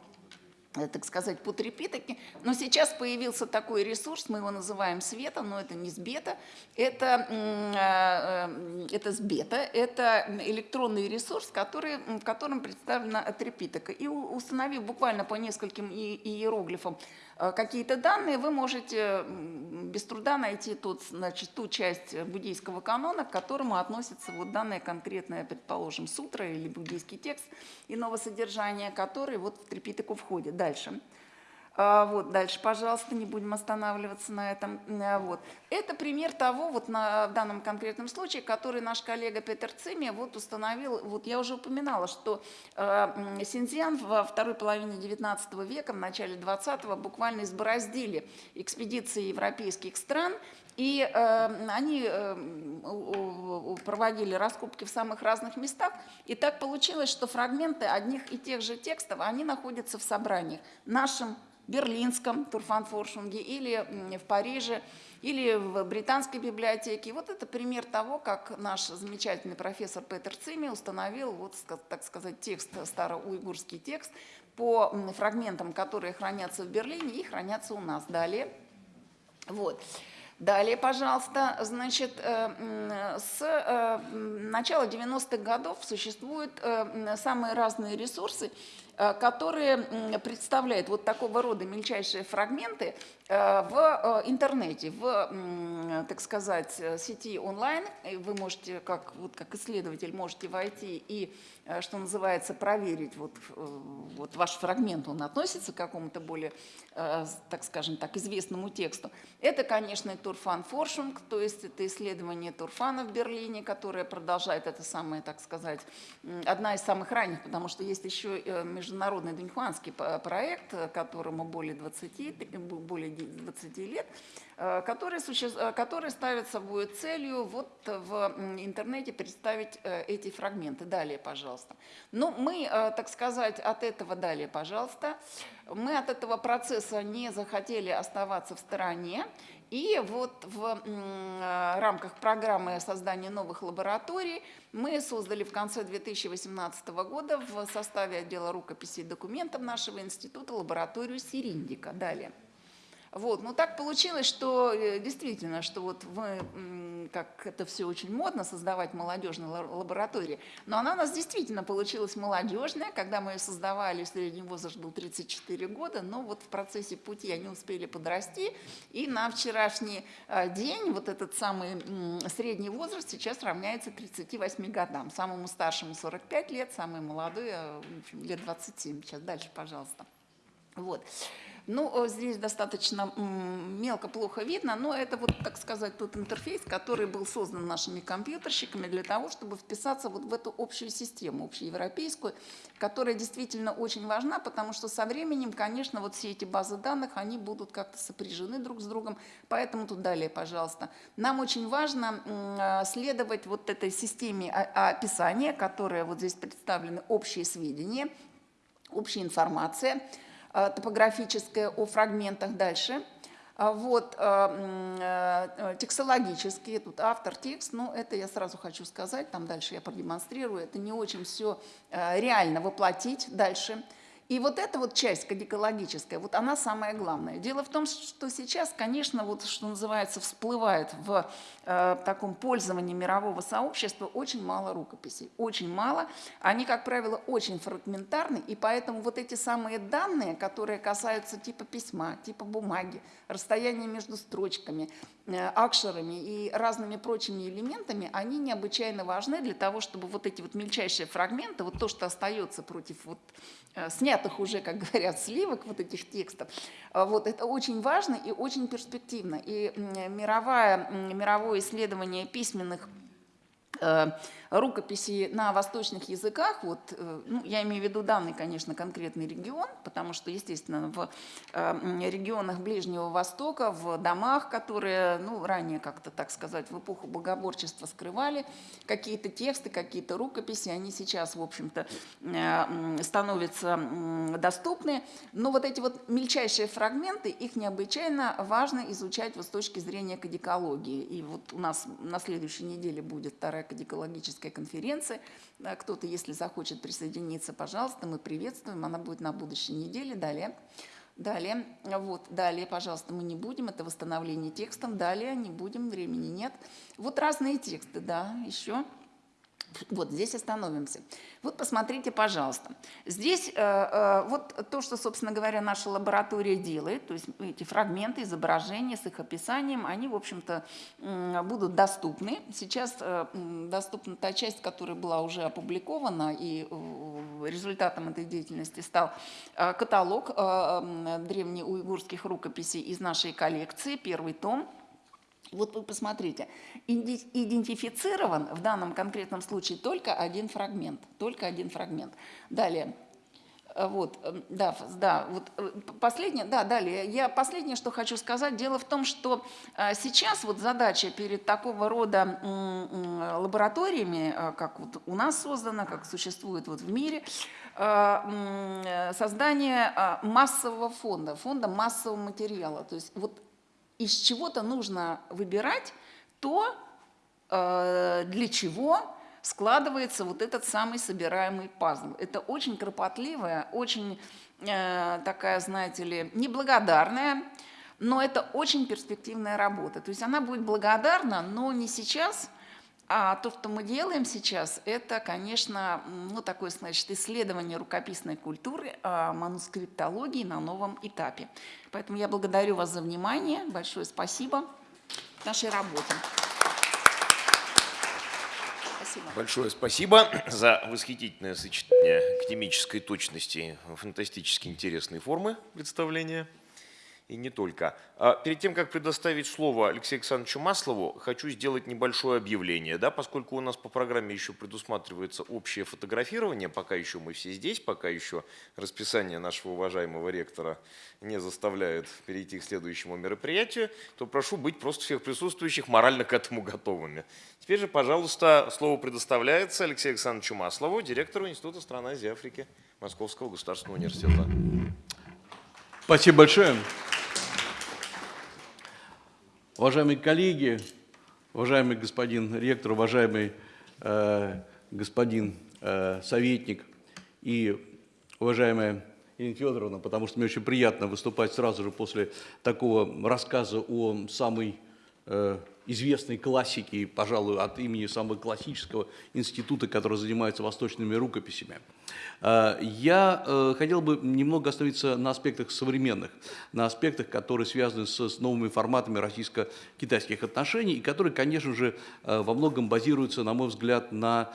так сказать, по трепитоке. Но сейчас появился такой ресурс, мы его называем света, но это не сбета, это, м, э, э, это сбета, это электронный ресурс, который, в котором представлена трепитока. И установив буквально по нескольким иероглифам э, какие-то данные, вы можете без труда найти тот, значит, ту часть э, буддийского канона, к которому относится вот данная конкретная, предположим, сутра или буддийский текст иного содержания, который вот в трепитоку входит. Дальше. А, Вот, дальше, пожалуйста, не будем останавливаться на этом. А, Вот. Это пример того, вот на, в данном конкретном случае, который наш коллега Петер Цими вот установил, вот я уже упоминала, что э, Синьцзян во второй половине XIX века, в начале XX буквально избороздили экспедиции европейских стран, и э, они э, проводили раскопки в самых разных местах. И так получилось, что фрагменты одних и тех же текстов, они находятся в собраниях нашем, берлинском Турфанфоршунге или в Париже, или в британской библиотеке. Вот это пример того, как наш замечательный профессор Петер Цими установил, вот, так сказать, текст, староуйгурский текст по фрагментам, которые хранятся в Берлине и хранятся у нас. Далее. Вот. Далее, пожалуйста, значит, э, с э, начала 90-х годов существуют э, самые разные ресурсы, которые м, представляют вот такого рода мельчайшие фрагменты э, в э, интернете, в, так сказать, э, сети онлайн. Вы можете, как, вот, как исследователь, можете войти и, э, что называется, проверить вот, э, вот ваш фрагмент, он относится к какому-то более, э, так скажем так, известному тексту. Это, конечно, Турфан Форшунг, то есть это исследование Турфана в Берлине, которое продолжает это самое, так сказать, одна из самых ранних, потому что есть еще э, международный дуньхуанский проект, э, которому более 20, т- б- более 20 лет, э, который, суще- э, который ставит собой целью вот в интернете представить э, эти фрагменты. Далее, пожалуйста. Ну, мы, э, так сказать, от этого далее, пожалуйста. Мы от этого процесса не захотели оставаться в стороне. И вот в э, рамках программы создания новых лабораторий мы создали в конце 2018 года в составе отдела рукописей и документов нашего института лабораторию Сириндика. Далее. Вот, ну так получилось, что э, действительно, что вот мы, как это все очень модно, создавать молодежные ла- лаборатории, но она у нас действительно получилась молодежная, когда мы ее создавали, средний возраст был 34 года, но вот в процессе пути они успели подрасти, и на вчерашний э, день вот этот самый средний возраст сейчас равняется 38 годам, самому старшему 45 лет, самый молодой э, в общем, лет 27. Сейчас дальше, пожалуйста. Вот. Ну, э, здесь достаточно мелко, плохо видно, но это вот, так сказать, тот интерфейс, который был создан нашими компьютерщиками для того, чтобы вписаться вот в эту общую систему, общеевропейскую, которая действительно очень важна, потому что со временем, конечно, вот все эти базы данных, они будут как-то сопряжены друг с другом, поэтому тут далее, пожалуйста. Нам очень важно э, следовать вот этой системе описания, которая вот здесь представлены общие сведения, общая информация э, топографическая о фрагментах дальше. А Вот, э, э, текстологические, тут автор, текст, ну, это я сразу хочу сказать, там дальше я продемонстрирую, это не очень все реально воплотить дальше. И вот эта вот часть кодикологическая, вот она самая главная. Дело в том, что сейчас, конечно, вот что называется, всплывает в э, таком пользовании мирового сообщества очень мало рукописей, очень мало. Они, как правило, очень фрагментарны, и поэтому вот эти самые данные, которые касаются типа письма, типа бумаги, расстояния между строчками, э, акшерами и разными прочими элементами, они необычайно важны для того, чтобы вот эти вот мельчайшие фрагменты, вот то, что остается против вот снятых уже, как говорят, сливок вот этих текстов, э, вот это очень важно и очень перспективно. И м, мировая, м, мировое исследование письменных э, рукописи на восточных языках, вот, э, ну, я имею в виду данный, конечно, конкретный регион, потому что, естественно, в э, регионах Ближнего Востока, в домах, которые, ну, ранее как-то, так сказать, в эпоху богоборчества скрывали какие-то тексты, какие-то рукописи, они сейчас, в общем-то, э, становятся доступны, но вот эти вот мельчайшие фрагменты, их необычайно важно изучать вот с точки зрения кодикологии. И вот у нас на следующей неделе будет вторая кодикологическая конференция. Э, Кто-то, если захочет присоединиться, пожалуйста, мы приветствуем. Она будет на будущей неделе. Далее. Далее, вот, далее, пожалуйста, мы не будем, это восстановление текстов, далее не будем, времени нет. Вот разные тексты, да, еще. Вот здесь остановимся. Вот посмотрите, пожалуйста. Здесь э, э, вот то, что, собственно говоря, наша лаборатория делает, то есть эти фрагменты, изображения с их описанием, они, в общем-то, будут доступны. Сейчас э, доступна та часть, которая была уже опубликована, и результатом этой деятельности стал каталог древнеуйгурских рукописей из нашей коллекции, первый том. Вот вы посмотрите, идентифицирован в данном конкретном случае только один фрагмент, только один фрагмент. Далее, Э, вот, э, да, да, вот э, последнее, да, далее. Я последнее, что хочу сказать, дело в том, что сейчас вот задача перед такого рода лабораториями, как вот у нас создана, как существует вот в мире, создание массового фонда, фонда массового материала. То есть вот из чего-то нужно выбирать то, э, для чего складывается вот этот самый собираемый пазл. Это очень кропотливая, очень э, такая, знаете ли, неблагодарная, но это очень перспективная работа. То есть она будет благодарна, но не сейчас, а то, что мы делаем сейчас, это, конечно, ну, такое, значит, исследование рукописной культуры, а, манускриптологии на новом этапе. Поэтому я благодарю вас за внимание. Большое спасибо нашей работе. Спасибо. Большое спасибо за восхитительное сочетание академической точности, фантастически интересной формы представления. И не только. А Перед тем, как предоставить слово Алексею Александровичу Маслову, хочу сделать небольшое объявление. Да, поскольку у нас по программе еще предусматривается общее фотографирование, пока еще мы все здесь, пока еще расписание нашего уважаемого ректора не заставляет перейти к следующему мероприятию, то прошу быть просто всех присутствующих морально к этому готовыми. Теперь же, пожалуйста, слово предоставляется Алексею Александровичу Маслову, директору Института стран Азии и Африки Московского государственного университета. Спасибо большое. Уважаемые коллеги, уважаемый господин ректор, уважаемый э, господин э, советник и уважаемая Ирина Федоровна, потому что мне очень приятно выступать сразу же после такого рассказа о самой э, известной классике, пожалуй, от имени самого классического института, который занимается восточными рукописями. Э, Я э, хотел бы немного остановиться на аспектах современных, на аспектах, которые связаны с, новыми форматами российско-китайских отношений, и которые, конечно же, э, во многом базируются, на мой взгляд, на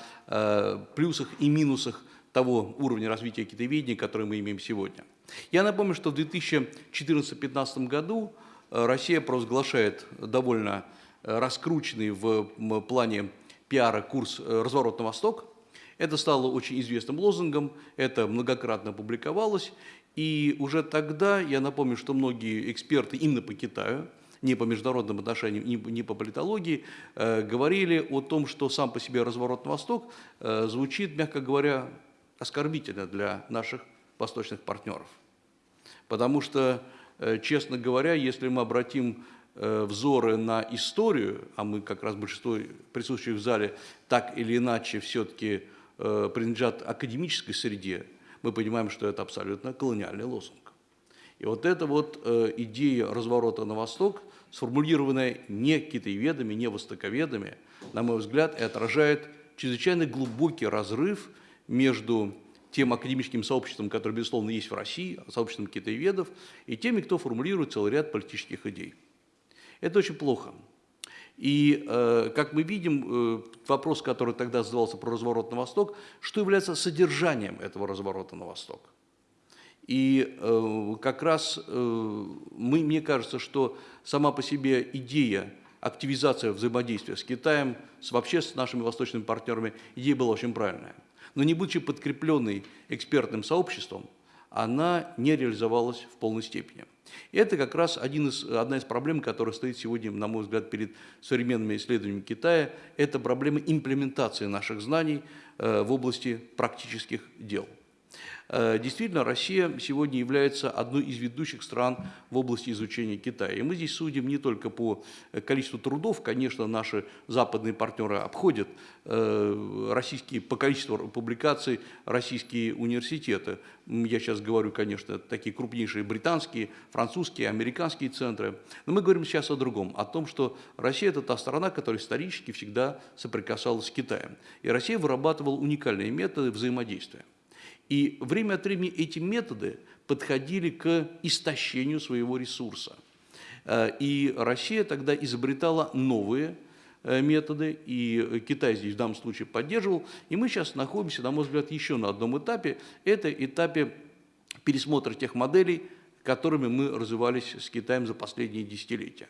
плюсах и минусах того уровня развития китаеведения, который мы имеем сегодня. Я напомню, что в 2014-2015 году Россия провозглашает довольно раскрученный в плане пиара курс э, «Разворот на восток». Это стало очень известным лозунгом, это многократно публиковалось. И уже тогда, я напомню, что многие эксперты именно по Китаю, не по международным отношениям, не, по политологии, э, говорили о том, что сам по себе разворот на восток э, звучит, мягко говоря, оскорбительно для наших восточных партнеров. Потому что, э, честно говоря, если мы обратим э, взоры на историю, а мы как раз большинство присутствующих в зале так или иначе все-таки э, принадлежат академической среде, мы понимаем, что это абсолютно колониальный лозунг. И вот эта вот э, идея разворота на восток, сформулированная не китаеведами, не востоковедами, на мой взгляд, и отражает чрезвычайно глубокий разрыв между тем академическим сообществом, которое, безусловно, есть в России, сообществом китаеведов, и теми, кто формулирует целый ряд политических идей. Это очень плохо. И, э, как мы видим, э, вопрос, который тогда задавался про разворот на восток, что является содержанием этого разворота на восток? И э, как раз мы, мне кажется, что сама по себе идея активизация взаимодействия с Китаем, с, вообще с нашими восточными партнерами, идея была очень правильная. Но не будучи подкрепленной экспертным сообществом, она не реализовалась в полной степени. И это как раз один из, одна из проблем, которая стоит сегодня, на мой взгляд, перед современными исследованиями Китая. Это проблема имплементации наших знаний э, в области практических дел. Э, Действительно, Россия сегодня является одной из ведущих стран в области изучения Китая. И мы здесь судим не только по э, количеству трудов, конечно, наши западные партнеры обходят э, российские, по количеству публикаций российские университеты. Я сейчас говорю, конечно, такие крупнейшие британские, французские, американские центры. Но мы говорим сейчас о другом, о том, что Россия – это та страна, которая исторически всегда соприкасалась с Китаем. И Россия вырабатывала уникальные методы взаимодействия. И время от времени эти методы подходили к истощению своего ресурса. Э, И Россия тогда изобретала новые э, методы, и Китай здесь в данном случае поддерживал. И мы сейчас находимся, на мой взгляд, еще на одном этапе. Это этапе пересмотра тех моделей, которыми мы развивались с Китаем за последние десятилетия.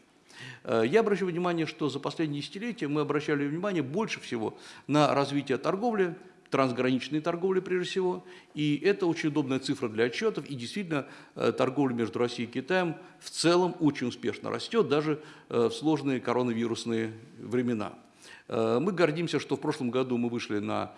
Э, Я обращу внимание, что за последние десятилетия мы обращали внимание больше всего на развитие торговли, трансграничной торговли прежде всего. И это очень удобная цифра для отчетов. И действительно, э, торговля между Россией и Китаем в целом очень успешно растет, даже э, в сложные коронавирусные времена. Э, Мы гордимся, что в прошлом году мы вышли на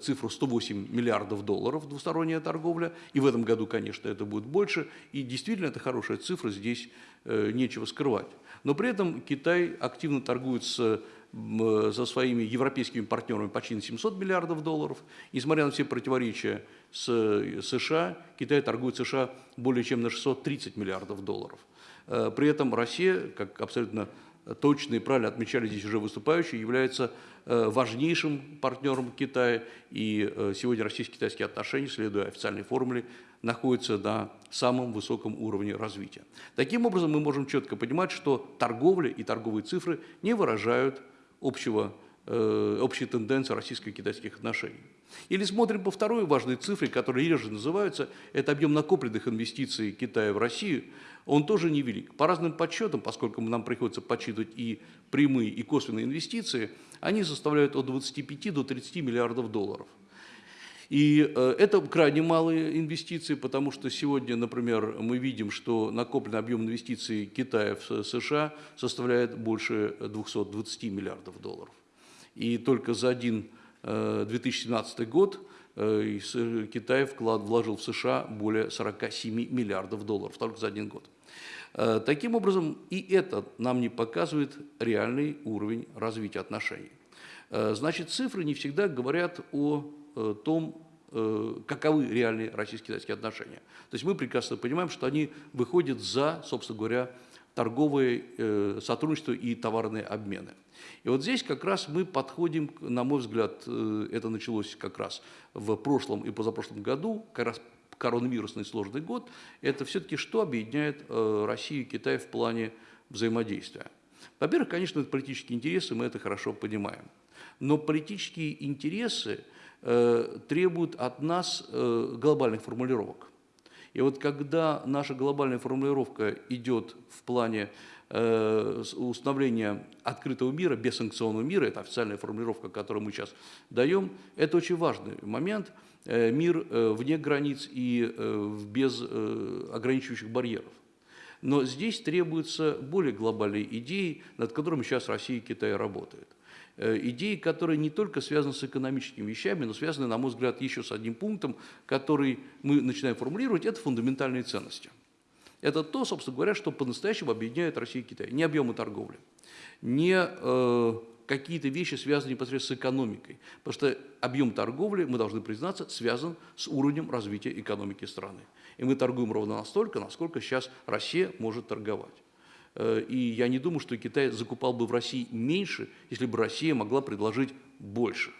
цифру 108 миллиардов долларов двусторонняя торговля, и в этом году, конечно, это будет больше, и действительно это хорошая цифра, здесь нечего скрывать. Но при этом Китай активно торгует с м, со своими европейскими партнерами почти на 700 миллиардов долларов. Несмотря на все противоречия с э, США, Китай торгует США более чем на 630 миллиардов долларов. Э, При этом Россия, как абсолютно точно и правильно отмечали здесь уже выступающие, является э, важнейшим партнером Китая. И э, сегодня российско-китайские отношения, следуя официальной формуле, находятся на самом высоком уровне развития. Таким образом, мы можем четко понимать, что торговля и торговые цифры не выражают общего, э, общей тенденции российско-китайских отношений. Или смотрим по второй важной цифре, которая реже называется, это объем накопленных инвестиций Китая в Россию, он тоже невелик. По разным подсчетам, поскольку нам приходится подсчитывать и прямые, и косвенные инвестиции, они составляют от 25 до 30 миллиардов долларов. И э, это крайне малые инвестиции, потому что сегодня, например, мы видим, что накопленный объем инвестиций Китая в США составляет больше 220 миллиардов долларов. И только за один э, 2017 год э, и с- Китай вклад вложил в США более 47 миллиардов долларов, только за один год. Э, Таким образом, и это нам не показывает реальный уровень развития отношений. Э, Значит, цифры не всегда говорят о э, том, э, каковы реальные российско-китайские отношения. То есть мы прекрасно понимаем, что они выходят за, собственно говоря, торговое э, сотрудничество и товарные обмены. И вот здесь как раз мы подходим, на мой взгляд, э, это началось как раз в прошлом и позапрошлом году, как раз коронавирусный сложный год, это все-таки что объединяет э, Россию и Китай в плане взаимодействия. Во-первых, конечно, это политические интересы, мы это хорошо понимаем. Но политические интересы э, требуют от нас э, глобальных формулировок. И вот когда наша глобальная формулировка идет в плане э, установления открытого мира, бессанкционного мира, это официальная формулировка, которую мы сейчас даем, это очень важный момент, мир вне границ и без ограничивающих барьеров. Но здесь требуются более глобальные идеи, над которыми сейчас Россия и Китай работают. Э, идеи, которые не только связаны с экономическими вещами, но связаны, на мой взгляд, еще с одним пунктом, который мы начинаем формулировать, это фундаментальные ценности. Это то, собственно говоря, что по-настоящему объединяет Россию и Китай. Не объемы торговли, не э, какие-то вещи, связанные непосредственно с экономикой. Потому что объем торговли, мы должны признаться, связан с уровнем развития экономики страны. И мы торгуем ровно настолько, насколько сейчас Россия может торговать. Э, и я не думаю, что Китай закупал бы в России меньше, если бы Россия могла предложить больше.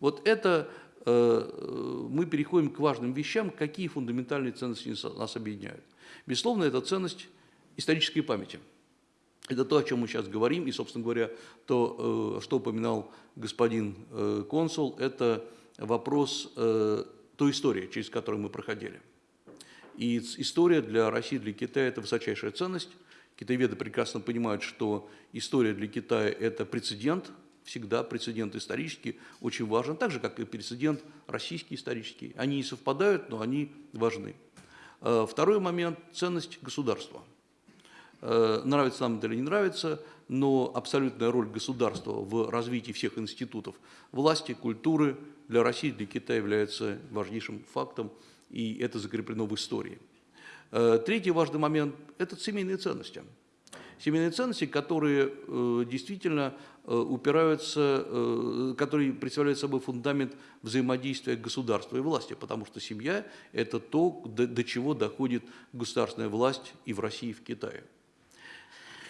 Вот это э, мы переходим к важным вещам, какие фундаментальные ценности нас объединяют. Безусловно, это ценность исторической памяти. Это то, о чем мы сейчас говорим, и, собственно говоря, то, э, что упоминал господин консул, это вопрос той истории, через которую мы проходили. И история для России, для Китая – это высочайшая ценность. Китаеведы прекрасно понимают, что история для Китая – это прецедент, всегда прецедент исторический, очень важен, так же, как и прецедент российский исторический. Они не совпадают, но они важны. Э, второй момент – ценность государства. Э, нравится нам это или не нравится, но абсолютная роль государства в развитии всех институтов власти, культуры для России, для Китая является важнейшим фактом, и это закреплено в истории. Э, третий важный момент – это семейные ценности. Семейные ценности, которые э, действительно э, упираются, которые представляют собой фундамент взаимодействия государства и власти, потому что семья – это то, до, чего доходит государственная власть и в России, и в Китае.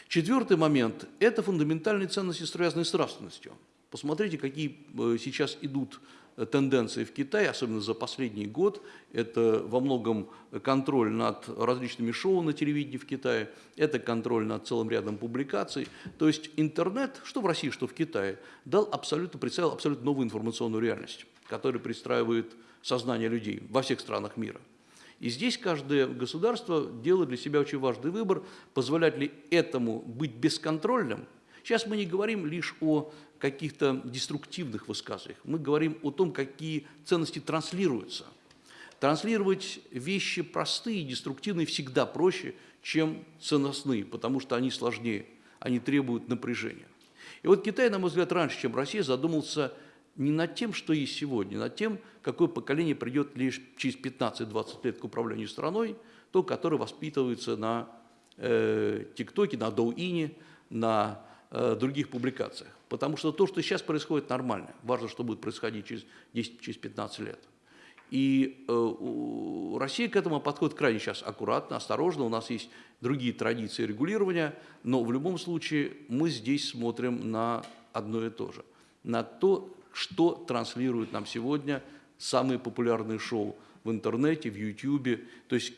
Четвертый момент – это фундаментальные ценности, связанные с нравственностью. Посмотрите, какие сейчас идут тенденции в Китае, особенно за последний год. Это во многом контроль над различными шоу на телевидении в Китае, это контроль над целым рядом публикаций. То есть интернет, что в России, что в Китае, дал абсолютно, представил абсолютно новую информационную реальность, которая пристраивает сознание людей во всех странах мира. И здесь каждое государство делает для себя очень важный выбор, позволять ли этому быть бесконтрольным. Сейчас мы не говорим лишь о каких-то деструктивных высказываниях. Мы говорим о том, какие ценности транслируются. Транслировать вещи простые и деструктивные всегда проще, чем ценностные, потому что они сложнее, они требуют напряжения. И вот Китай, на мой взгляд, раньше, чем Россия, задумался не над тем, что есть сегодня, над тем, какое поколение придет лишь через 15-20 лет к управлению страной, то, которое воспитывается на э, ТикТоке, на Доуине, на других публикациях. Потому что то, что сейчас происходит, нормально. Важно, что будет происходить через 10-15 через лет. И э, Россия к этому подходит крайне сейчас аккуратно, осторожно. У нас есть другие традиции регулирования, но в любом случае мы здесь смотрим на одно и то же. На то, что транслируют нам сегодня самые популярные шоу в интернете, в Ютьюбе, то есть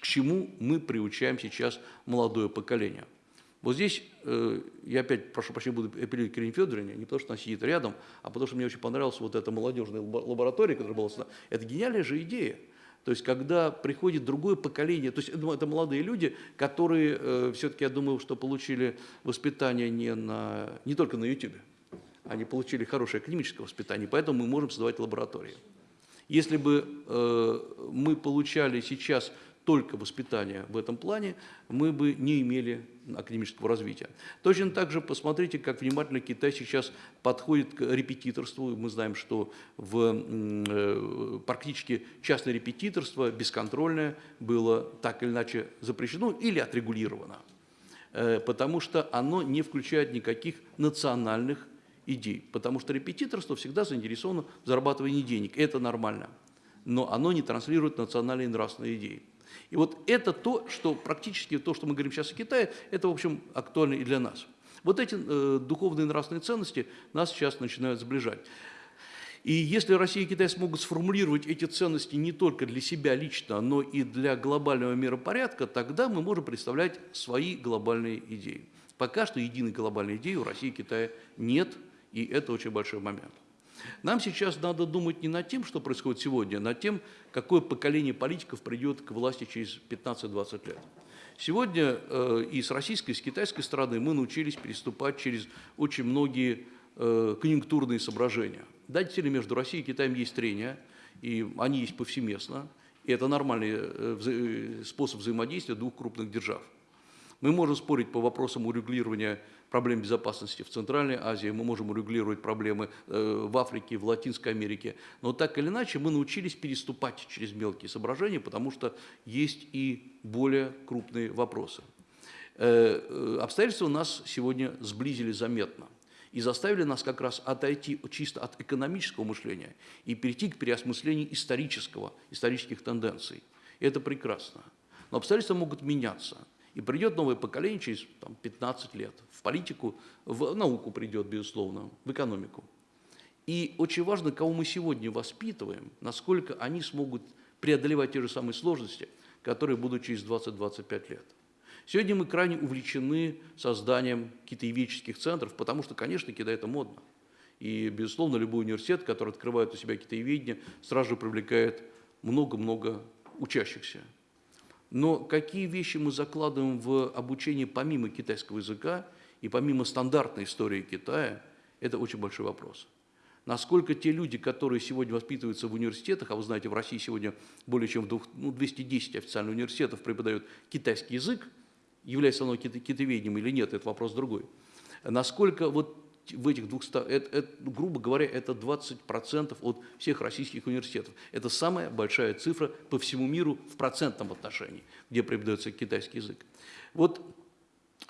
к чему мы приучаем сейчас молодое поколение. Вот здесь э, я опять, прошу прощения, буду апеллировать к Ирине Федоровне, не потому что она сидит рядом, а потому что мне очень понравилась вот эта молодежная лаборатория, которая была сюда. Это гениальная же идея. То есть, когда приходит другое поколение, то есть это молодые люди, которые э, все-таки, я думаю, что получили воспитание не, на, не только на YouTube, они получили хорошее академическое воспитание, поэтому мы можем создавать лаборатории. Если бы э, мы получали сейчас только воспитание в этом плане, мы бы не имели академического развития. Точно так же посмотрите, как внимательно Китай сейчас подходит к репетиторству. Мы знаем, что в, э, практически частное репетиторство, бесконтрольное, было так или иначе запрещено или отрегулировано, э, потому что оно не включает никаких национальных идей, потому что репетиторство всегда заинтересовано в зарабатывании денег, это нормально. но оно не транслирует национальные и нравственные идеи. И вот это то, что практически то, что мы говорим сейчас о Китае, это, в общем, актуально и для нас. Вот эти э, духовные и нравственные ценности нас сейчас начинают сближать. И если Россия и Китай смогут сформулировать эти ценности не только для себя лично, но и для глобального миропорядка, тогда мы можем представлять свои глобальные идеи. Пока что единой глобальной идеи у России и Китая нет, и это очень большой момент. Нам сейчас надо думать не над тем, что происходит сегодня, а над тем, какое поколение политиков придет к власти через 15-20 лет. Сегодня э, и с российской, и с китайской стороны мы научились переступать через очень многие э, конъюнктурные соображения. Да, действительно, между Россией и Китаем есть трения, и они есть повсеместно, и это нормальный э, вза способ взаимодействия двух крупных держав. Мы можем спорить по вопросам урегулирования проблем безопасности в Центральной Азии, мы можем урегулировать проблемы э, в Африке, в Латинской Америке, но так или иначе мы научились переступать через мелкие соображения, потому что есть и более крупные вопросы. Э, э, обстоятельства нас сегодня сблизили заметно и заставили нас как раз отойти чисто от экономического мышления и перейти к переосмыслению исторического, исторических тенденций. И это прекрасно. Но обстоятельства могут меняться. И придет новое поколение через там, 15 лет. В политику, в науку придет, безусловно, в экономику. И очень важно, кого мы сегодня воспитываем, насколько они смогут преодолевать те же самые сложности, которые будут через 20-25 лет. Сегодня мы крайне увлечены созданием китаеведческих центров, потому что, конечно, Китай – это модно. И, безусловно, любой университет, который открывает у себя китаеведение, сразу же привлекает много-много учащихся. Но какие вещи мы закладываем в обучение помимо китайского языка и помимо стандартной истории Китая, это очень большой вопрос. Насколько те люди, которые сегодня воспитываются в университетах, а вы знаете, в России сегодня более чем ну, 210 официальных университетов преподают китайский язык, является оно китоведением или нет, это вопрос другой. Насколько вот в этих 200, это, это, грубо говоря, это 20% от всех российских университетов. Это самая большая цифра по всему миру в процентном отношении, где преподается китайский язык. Вот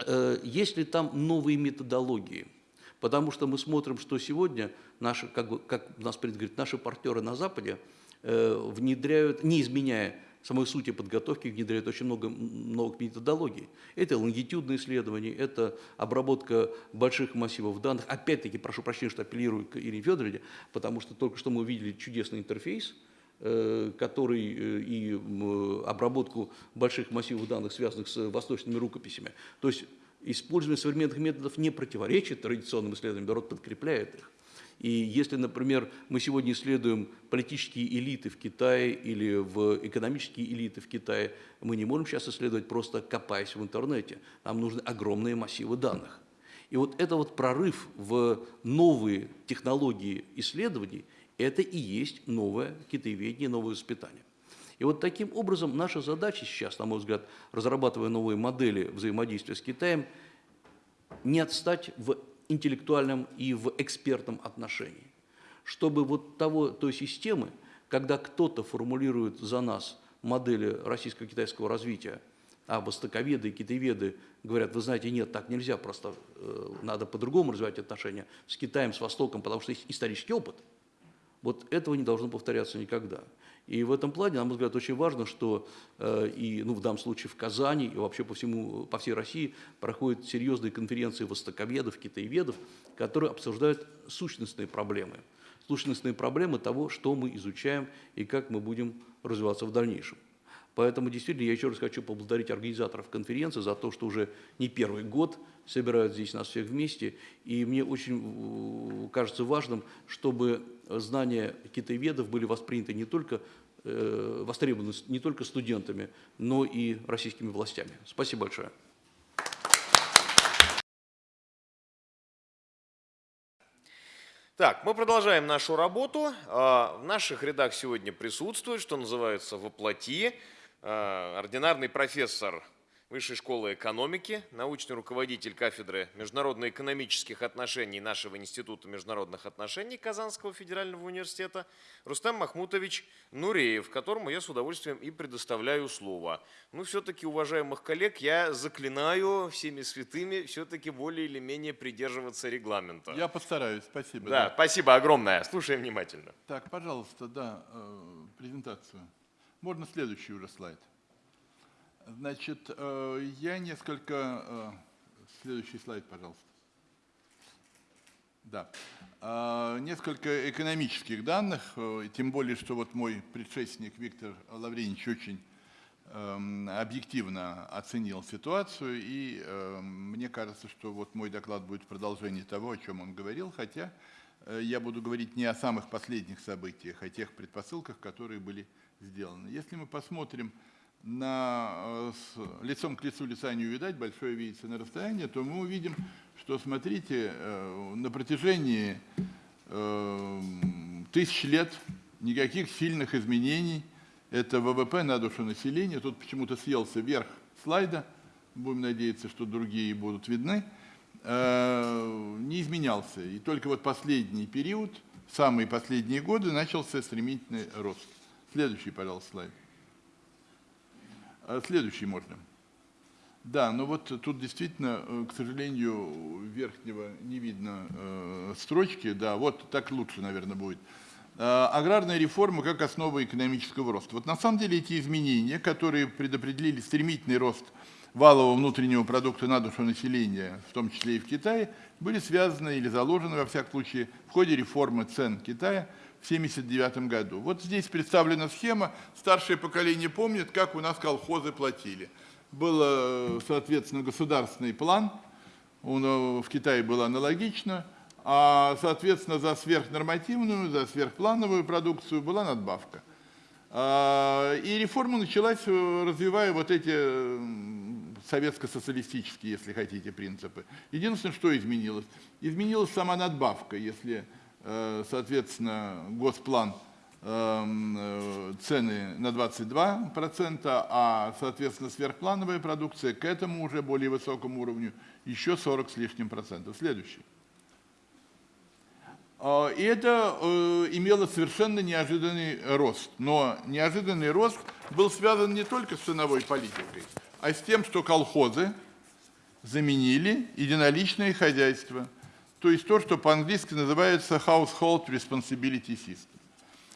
э, есть ли там новые методологии? Потому что мы смотрим, что сегодня наши, как, бы, как нас говорить, наши партнеры на Западе э, внедряют, не изменяя самой сути подготовки внедряют очень много новых методологий. Это лонгитюдные исследования, это обработка больших массивов данных. Опять-таки, прошу прощения, что апеллирую к Ирине Федоровне, потому что только что мы увидели чудесный интерфейс, э, который э, и обработку больших массивов данных, связанных с восточными рукописями. То есть использование современных методов не противоречит традиционным исследованиям, наоборот, подкрепляет их. И если, например, мы сегодня исследуем политические элиты в Китае или в экономические элиты в Китае, мы не можем сейчас исследовать просто копаясь в интернете. Нам нужны огромные массивы данных. И вот это вот прорыв в новые технологии исследований, это и есть новое китаеведение, новое воспитание. И вот таким образом наша задача сейчас, на мой взгляд, разрабатывая новые модели взаимодействия с Китаем, не отстать в интеллектуальном и в экспертном отношении. Чтобы вот того, той системы, когда кто-то формулирует за нас модели российско-китайского развития, а востоковеды и китаеведы говорят, вы знаете, нет, так нельзя, просто э, надо по-другому развивать отношения с Китаем, с Востоком, потому что есть исторический опыт. Вот этого не должно повторяться никогда. И в этом плане, на мой взгляд, очень важно, что э, и, ну, в данном случае в Казани, и вообще по, всему, по всей России проходят серьезные конференции востоковедов, китаеведов, которые обсуждают сущностные проблемы. Сущностные проблемы того, что мы изучаем и как мы будем развиваться в дальнейшем. Поэтому действительно я еще раз хочу поблагодарить организаторов конференции за то, что уже не первый год собирают здесь нас всех вместе. И мне очень кажется важным, чтобы знания китаеведов были восприняты не только э, востребованы не только студентами, но и российскими властями. Спасибо большое. Так, мы продолжаем нашу работу. А, в наших рядах сегодня присутствует, что называется, воплоти, а, ординарный профессор Высшей школы экономики, научный руководитель кафедры международно-экономических отношений нашего Института международных отношений Казанского федерального университета Рустам Махмутович Нуреев, которому я с удовольствием и предоставляю слово. Ну, все-таки, уважаемых коллег, я заклинаю всеми святыми все-таки более или менее придерживаться регламента. Я постараюсь, спасибо. Да, спасибо огромное. Слушаем внимательно. Так, пожалуйста, да, э, презентацию. Можно следующий уже слайд. Значит, э, я несколько... э, Следующий слайд, пожалуйста. Да. А, Несколько экономических данных, э, тем более, что вот мой предшественник Виктор Лавренич очень эм, объективно оценил ситуацию, и эм, мне кажется, что вот мой доклад будет продолжение того, о чем он говорил, хотя э, я буду говорить не о самых последних событиях, а о тех предпосылках, которые были сделаны. Если мы посмотрим на, э, с лицом к лицу лица не увидать, большое видится на расстоянии, то мы увидим, что, смотрите, э, на протяжении э, тысяч лет никаких сильных изменений. Это ВВП на душу населения. Тут почему-то съелся верх слайда. Будем надеяться, что другие будут видны. Э, Не изменялся. И только вот последний период, самые последние годы, начался стремительный рост. Следующий, пожалуйста, слайд. А Следующий можно. Да, но вот тут действительно, э, к сожалению, верхнего не видно э, строчки. Да, вот так лучше, наверное, будет. Э, Аграрная реформа как основа экономического роста. Вот на самом деле эти изменения, которые предопределили стремительный рост валового внутреннего продукта на душу населения, в том числе и в Китае, были связаны или заложены, во всяком случае, в ходе реформы цен Китая в 1979 году. Вот здесь представлена схема. Старшее поколение помнит, как у нас колхозы платили. Был, э, соответственно, государственный план, он э, в Китае был аналогично, а, соответственно, за сверхнормативную, за сверхплановую продукцию была надбавка. А, И реформа началась, э, развивая вот эти советско-социалистические, если хотите, принципы. Единственное, что изменилось? Изменилась сама надбавка, если, соответственно, госплан эм, э, цены на 22%, а, соответственно, сверхплановая продукция к этому уже более высокому уровню еще 40 с лишним процентов. Следующий. И это э, имело совершенно неожиданный рост. Но неожиданный рост был связан не только с ценовой политикой, а с тем, что колхозы заменили единоличное хозяйство. То есть то, что по-английски называется household responsibility system.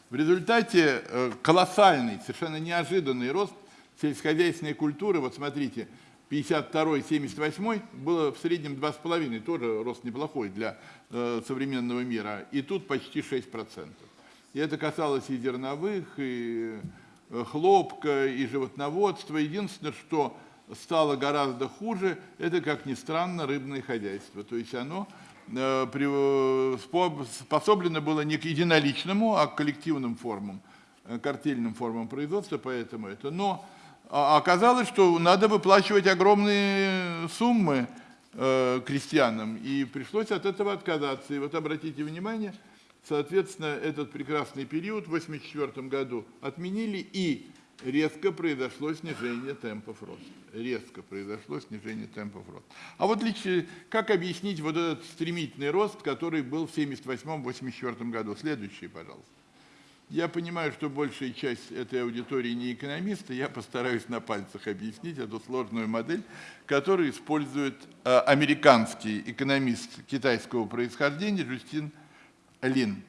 В результате э, колоссальный, совершенно неожиданный рост сельскохозяйственной культуры, вот смотрите, 52-78 было в среднем 2,5, тоже рост неплохой для э, современного мира, и тут почти 6%. И это касалось и зерновых, и э, хлопка, и животноводства. Единственное, что стало гораздо хуже, это, как ни странно, рыбное хозяйство. То есть оно способлено было не к единоличному, а к коллективным формам, э, картельным формам производства, поэтому это. Но а оказалось, что надо выплачивать огромные суммы э, крестьянам, и пришлось от этого отказаться. И вот обратите внимание, соответственно, этот прекрасный период в 1984 году отменили, и резко произошло снижение темпов роста. Резко произошло снижение темпов роста. А вот лично, как объяснить вот этот стремительный рост, который был в 1978-1984 году? Следующий, пожалуйста. Я понимаю, что большая часть этой аудитории не экономисты, я постараюсь на пальцах объяснить эту сложную модель, которую использует э, американский экономист китайского происхождения Джустин Лин.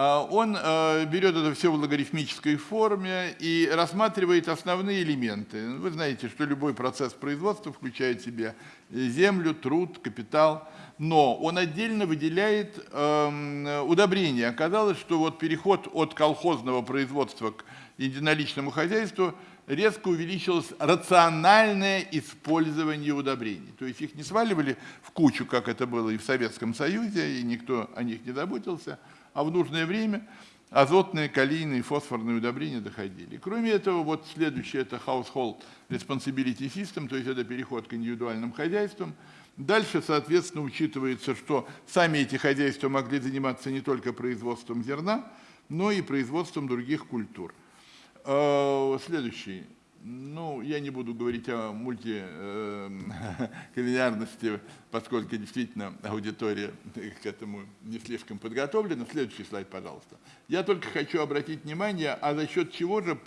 А, Он э, берет это все в логарифмической форме и рассматривает основные элементы. Вы знаете, что любой процесс производства включает в себя землю, труд, капитал, но он отдельно выделяет эм, удобрения. Оказалось, что вот переход от колхозного производства к единоличному хозяйству резко увеличилось рациональное использование удобрений. То есть их не сваливали в кучу, как это было и в Советском Союзе, и никто о них не заботился, а в нужное время азотные, калийные, фосфорные удобрения доходили. Кроме этого, вот следующее – это household responsibility system, то есть это переход к индивидуальным хозяйствам. Дальше, соответственно, учитывается, что сами эти хозяйства могли заниматься не только производством зерна, но и производством других культур. Э, Следующий. Ну, я не буду говорить о мультикулинарности, поскольку действительно аудитория к этому не слишком подготовлена. Следующий слайд, пожалуйста. Я только хочу обратить внимание, а за счет чего же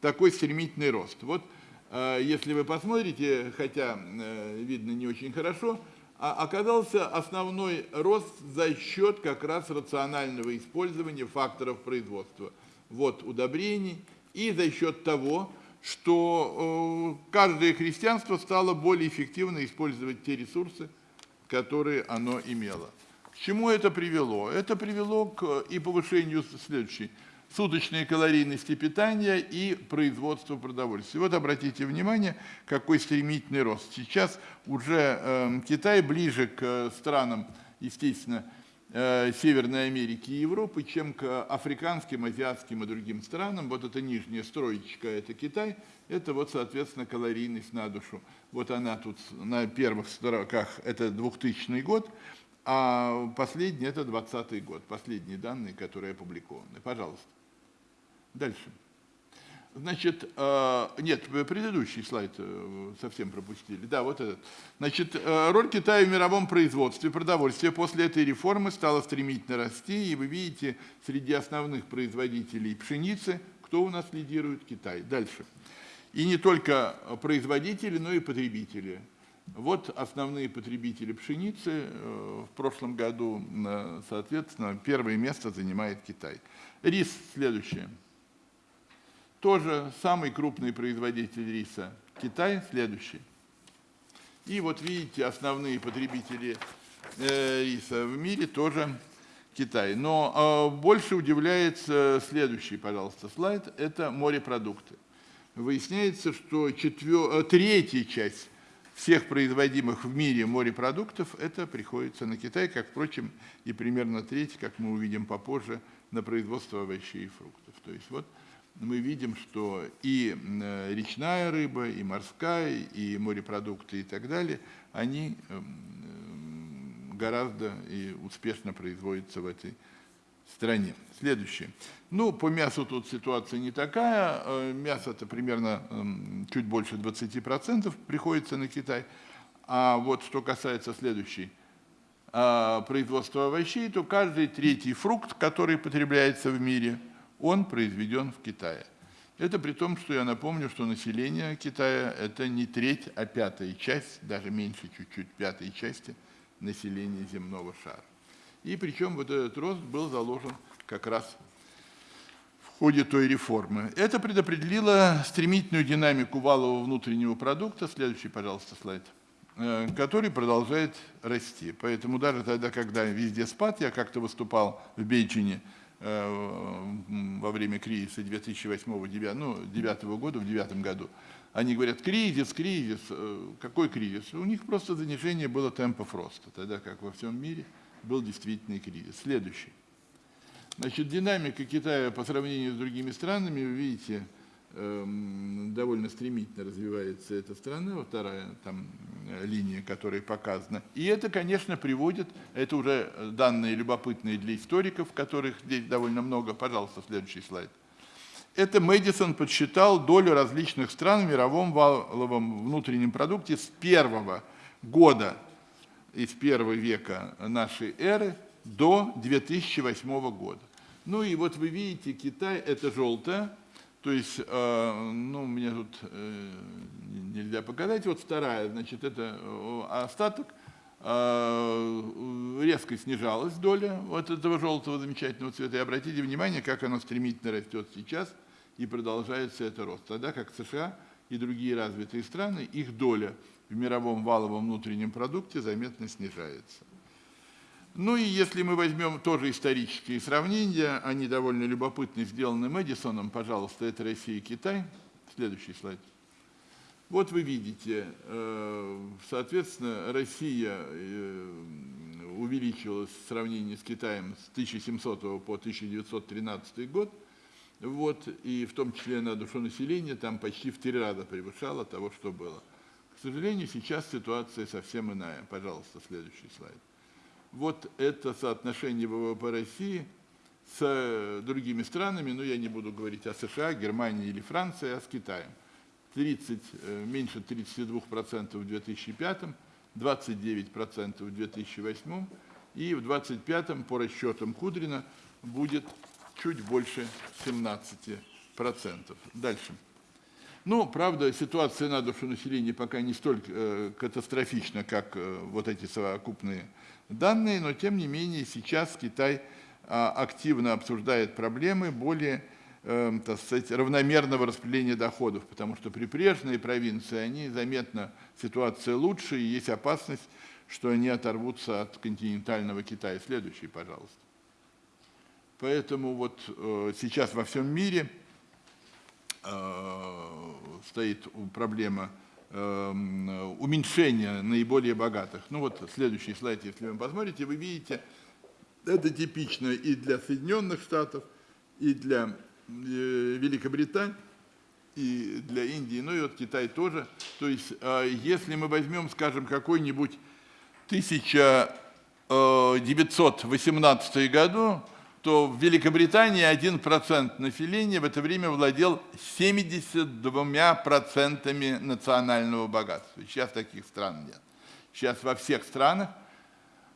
такой стремительный рост. Вот э, если вы посмотрите, хотя э, видно не очень хорошо, а оказался основной рост за счет как раз рационального использования факторов производства. Вот удобрений и за счет того, что э, каждое христианство стало более эффективно использовать те ресурсы, которые оно имело. К чему это привело? Это привело к и повышению следующей суточной калорийности питания и производства продовольствия. Вот обратите внимание, какой стремительный рост. Сейчас уже э, Китай ближе к странам, естественно, Э, Северной Америки и Европы, чем к африканским, азиатским и другим странам. Вот эта нижняя строечка – это Китай, это вот, соответственно, калорийность на душу. Вот она тут на первых строках – это 2000 год, а последний – это 2020 год, последние данные, которые опубликованы. Пожалуйста. Дальше. Значит, э, нет, предыдущий слайд э, совсем пропустили. Да, вот этот. Значит, э, роль Китая в мировом производстве продовольствия после этой реформы стала стремительно расти, и вы видите, среди основных производителей пшеницы, кто у нас лидирует? Китай. Дальше. И не только производители, но и потребители. Вот основные потребители пшеницы. В прошлом году, соответственно, первое место занимает Китай. Рис следующее. Тоже самый крупный производитель риса Китай, следующий. И вот видите, основные потребители э, риса в мире тоже Китай. Но э, больше удивляет следующий, пожалуйста, слайд, это морепродукты. Выясняется, что четвер... Э, третья часть всех производимых в мире морепродуктов, это приходится на Китай, как, впрочем, и примерно треть, как мы увидим попозже, на производство овощей и фруктов. То есть вот мы видим, что и э, речная рыба, и морская, и морепродукты и так далее, они эм, гораздо и успешно производятся в этой стране. Следующее. Ну, по мясу тут ситуация не такая. Э, мясо-то примерно эм, чуть больше 20% приходится на Китай. А вот что касается следующей а, производства овощей, то каждый третий фрукт, который потребляется в мире – он произведен в Китае. Это при том, что я напомню, что население Китая – это не треть, а пятая часть, даже меньше чуть-чуть пятой части населения земного шара. И причем вот этот рост был заложен как раз в ходе той реформы. Это предопределило стремительную динамику валового внутреннего продукта, следующий, пожалуйста, слайд, э, который продолжает расти. Поэтому даже тогда, когда везде спад, я как-то выступал в Бейджине – во время кризиса 2008-2009 ну, 2009 года, в 2009 году, они говорят, кризис, кризис. Э, какой кризис? У них просто занижение было темпов роста, тогда как во всем мире был действительный кризис. Следующий. Значит, динамика Китая по сравнению с другими странами, вы видите, довольно стремительно развивается эта страна, вторая там э, линия, которая показана. И это, конечно, приводит, это уже данные любопытные для историков, которых здесь довольно много. Пожалуйста, следующий слайд. Это Мэдисон подсчитал долю различных стран в мировом валовом внутреннем продукте с первого года, из первого века нашей эры до 2008 года. Ну и вот вы видите, Китай – это желтое, то есть, э, ну, мне тут э, нельзя показать. Вот вторая, значит, это э, остаток. Резко снижалась доля вот этого желтого замечательного цвета. И обратите внимание, как оно стремительно растет сейчас, и продолжается это рост. Тогда как США и другие развитые страны, их доля в мировом валовом внутреннем продукте заметно снижается. Ну и если мы возьмем тоже исторические сравнения, они довольно любопытны, сделаны Мэдисоном, пожалуйста, это Россия и Китай. Следующий слайд. Вот вы видите, э, соответственно, Россия э, увеличилась в сравнении с Китаем с 1700 по 1913 год, вот, и в том числе на душу населения там почти в три раза превышало того, что было. К сожалению, сейчас ситуация совсем иная. Пожалуйста, следующий слайд вот это соотношение ВВП России с э, другими странами, ну я не буду говорить о США, Германии или Франции, а с Китаем. 30, э, меньше 32% в 2005, 29% в 2008 и в 2025 по расчетам Кудрина будет чуть больше 17%. Дальше. Ну, правда, ситуация на душу населения пока не столь э, катастрофична, как э, вот эти совокупные данные, но тем не менее сейчас Китай э, активно обсуждает проблемы более э, так сказать, равномерного распределения доходов, потому что прибрежные провинции, они заметно ситуация лучше, и есть опасность, что они оторвутся от континентального Китая. Следующий, пожалуйста. Поэтому вот э, сейчас во всем мире Э, стоит проблема э, уменьшения наиболее богатых. Ну вот следующий слайд, если вы посмотрите, вы видите, это типично и для Соединенных Штатов, и для э, Великобритании, и для Индии, ну и вот Китай тоже. То есть если мы возьмем, скажем, какой-нибудь 1918 году, то в Великобритании 1% населения в это время владел 72% национального богатства. Сейчас таких стран нет. Сейчас во всех странах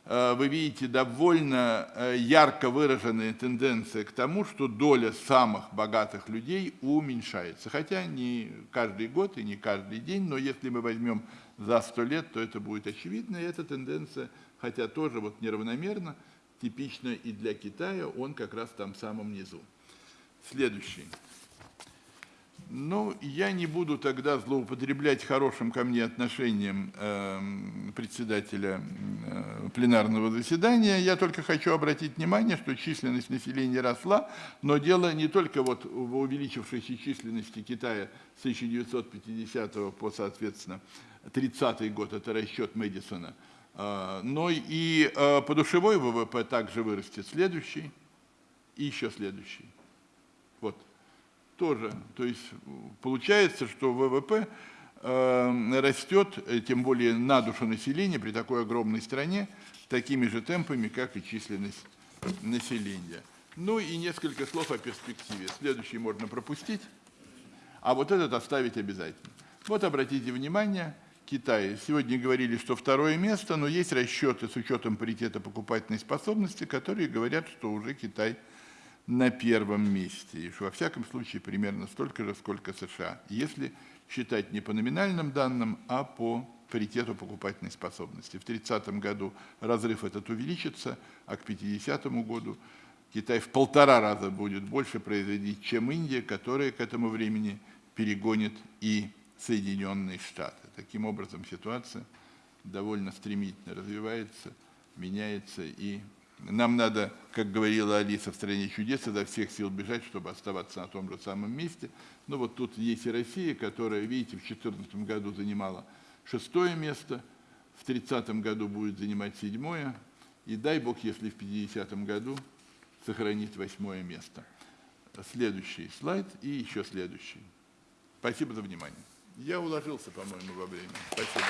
э, вы видите довольно э, ярко выраженные тенденции к тому, что доля самых богатых людей уменьшается. Хотя не каждый год и не каждый день, но если мы возьмем за 100 лет, то это будет очевидно. И эта тенденция, хотя тоже вот неравномерно, типично и для Китая, он как раз там в самом низу. Следующий. Ну, я не буду тогда злоупотреблять хорошим ко мне отношением э, председателя э, пленарного заседания. Я только хочу обратить внимание, что численность населения росла, но дело не только вот в увеличившейся численности Китая с 1950 по, соответственно, 30 год, это расчет Мэдисона, но и а, подушевой ВВП также вырастет следующий и еще следующий. Вот. Тоже. То есть получается, что ВВП а, растет, э, тем более на душу населения при такой огромной стране, такими же темпами, как и численность населения. Ну и несколько слов о перспективе. Следующий можно пропустить, а вот этот оставить обязательно. Вот обратите внимание, Китае. Сегодня говорили, что второе место, но есть расчеты с учетом паритета покупательной способности, которые говорят, что уже Китай на первом месте. И что во всяком случае примерно столько же, сколько США. Если считать не по номинальным данным, а по паритету покупательной способности. В 30 году разрыв этот увеличится, а к 50 году Китай в полтора раза будет больше производить, чем Индия, которая к этому времени перегонит и Соединенные Штаты. Таким образом, ситуация довольно стремительно развивается, меняется, и нам надо, как говорила Алиса в «Стране чудес», изо всех сил бежать, чтобы оставаться на том же самом месте. Но вот тут есть и Россия, которая, видите, в 2014 году занимала шестое место, в 30 году будет занимать седьмое, и дай Бог, если в 50 году сохранит восьмое место. Следующий слайд и еще следующий. Спасибо за внимание. Я уложился, по-моему, во время. Спасибо.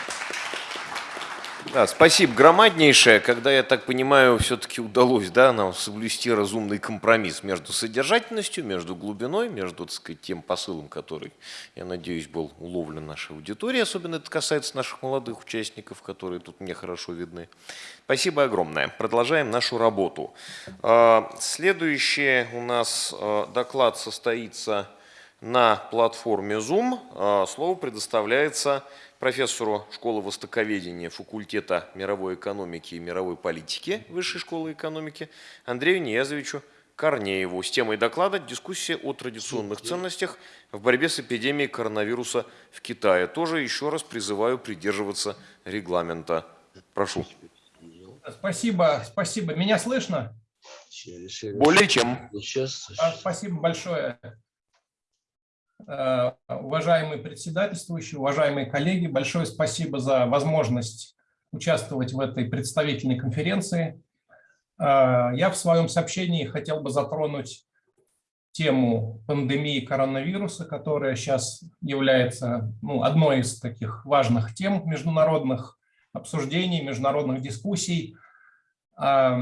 Да, спасибо громаднейшее. Когда, я так понимаю, все-таки удалось да, нам соблюсти разумный компромисс между содержательностью, между глубиной, между так сказать, тем посылом, который, я надеюсь, был уловлен нашей аудиторией. Особенно это касается наших молодых участников, которые тут мне хорошо видны. Спасибо огромное. Продолжаем нашу работу. А, следующий у нас а, доклад состоится на платформе Zoom. А, слово предоставляется профессору школы востоковедения факультета мировой экономики и мировой политики Высшей школы экономики Андрею Ниязовичу Корнееву с темой доклада «Дискуссия о традиционных ценностях в борьбе с эпидемией коронавируса в Китае». Тоже еще раз призываю придерживаться регламента. Прошу. Спасибо, спасибо. Меня слышно? Более чем. А, спасибо большое. Э, уважаемый председательствующий, уважаемые коллеги, большое спасибо за возможность участвовать в этой представительной конференции. Э, я в своем сообщении хотел бы затронуть тему пандемии коронавируса, которая сейчас является ну, одной из таких важных тем международных обсуждений, международных дискуссий. Э,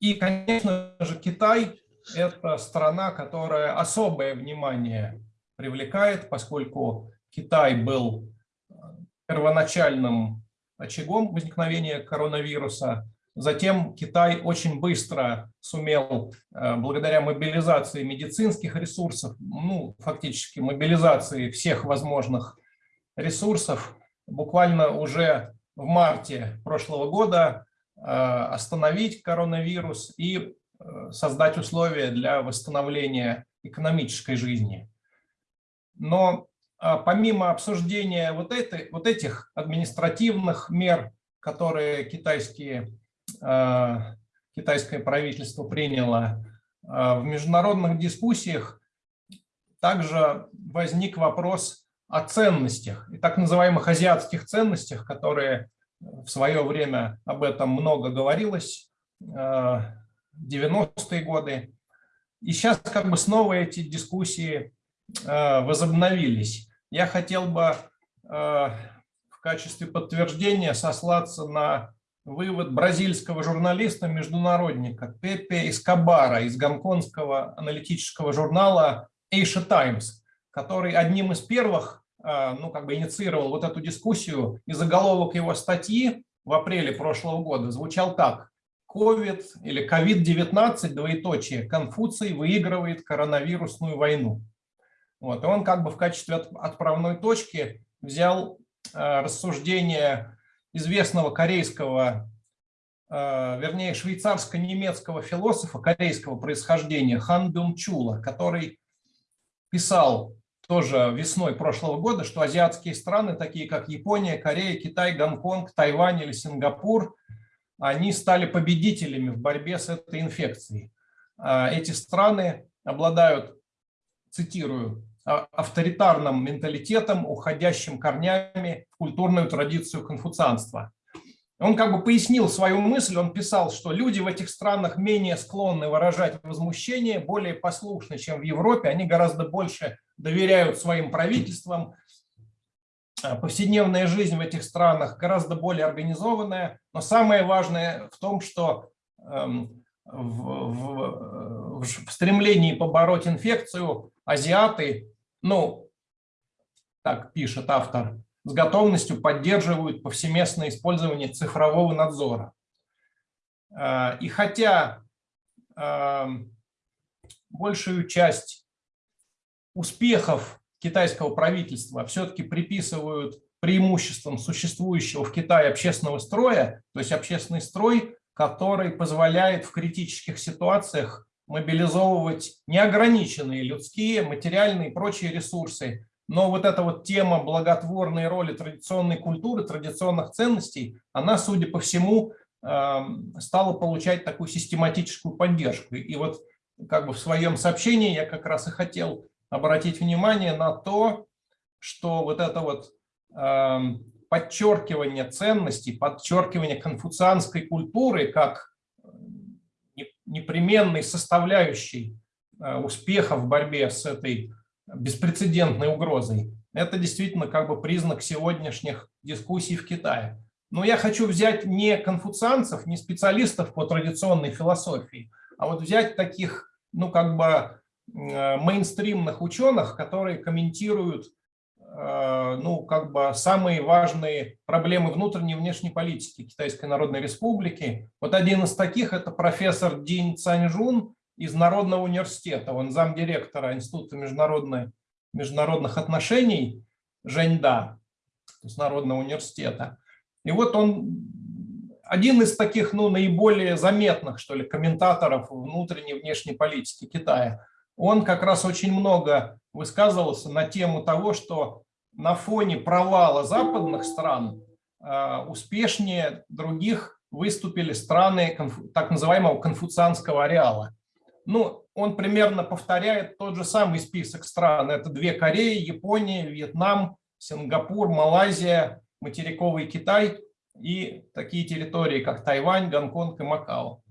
и, конечно же, Китай – это страна, которая особое внимание привлекает, поскольку Китай был э, первоначальным очагом возникновения коронавируса. Затем Китай очень быстро сумел, э, благодаря мобилизации медицинских ресурсов, ну, фактически мобилизации всех возможных ресурсов, буквально уже в марте прошлого года э, остановить коронавирус и создать условия для восстановления экономической жизни. Но помимо обсуждения вот, этой, вот этих административных мер, которые китайские Э, китайское правительство приняло, э, в международных дискуссиях также возник вопрос о ценностях и так называемых азиатских ценностях, которые в свое время об этом много говорилось, 90-е э, годы. И сейчас как бы снова эти дискуссии возобновились. Я хотел бы в качестве подтверждения сослаться на вывод бразильского журналиста-международника Пепе Эскобара из гонконгского аналитического журнала Asia Times, который одним из первых а, ну, как бы инициировал вот эту дискуссию, и заголовок его статьи в апреле прошлого года звучал так. COVID или COVID-19, двоеточие, Конфуций выигрывает коронавирусную войну. Вот, и он как бы в качестве отправной точки взял э, рассуждение известного корейского, э, вернее, швейцарско-немецкого философа корейского происхождения Хан Бюн Чула, который писал тоже весной прошлого года, что азиатские страны, такие как Япония, Корея, Китай, Гонконг, Тайвань или Сингапур, они стали победителями в борьбе с этой инфекцией. А эти страны обладают, цитирую, авторитарным менталитетом, уходящим корнями в культурную традицию конфуцианства. Он как бы пояснил свою мысль, он писал, что люди в этих странах менее склонны выражать возмущение, более послушны, чем в Европе, они гораздо больше доверяют своим правительствам, а, повседневная жизнь в этих странах гораздо более организованная, но самое важное в том, что эм, в, в, в стремлении побороть инфекцию азиаты ну, так пишет автор, с готовностью поддерживают повсеместное использование цифрового надзора. А, и хотя а, большую часть успехов китайского правительства все-таки приписывают преимуществам существующего в Китае общественного строя, то есть общественный строй, который позволяет в критических ситуациях мобилизовывать неограниченные людские, материальные и прочие ресурсы. Но вот эта вот тема благотворной роли традиционной культуры, традиционных ценностей, она, судя по всему, эм, стала получать такую систематическую поддержку. И вот как бы в своем сообщении я как раз и хотел обратить внимание на то, что вот это вот эм, подчеркивание ценностей, подчеркивание конфуцианской культуры как непременной составляющей э, успеха в борьбе с этой беспрецедентной угрозой. Это действительно как бы признак сегодняшних дискуссий в Китае. Но я хочу взять не конфуцианцев, не специалистов по традиционной философии, а вот взять таких, ну как бы э, мейнстримных ученых, которые комментируют ну, как бы самые важные проблемы внутренней и внешней политики Китайской Народной Республики. Вот один из таких – это профессор Дин Цаньжун из Народного университета. Он замдиректора Института международных отношений Женьда, то есть Народного университета. И вот он один из таких ну, наиболее заметных, что ли, комментаторов внутренней и внешней политики Китая он как раз очень много высказывался на тему того, что на фоне провала западных стран а, успешнее других выступили страны так называемого конфуцианского ареала. Ну, он примерно повторяет тот же самый список стран. Это две Кореи, Япония, Вьетнам, Сингапур, Малайзия, материковый Китай и такие территории, как Тайвань, Гонконг и Макао.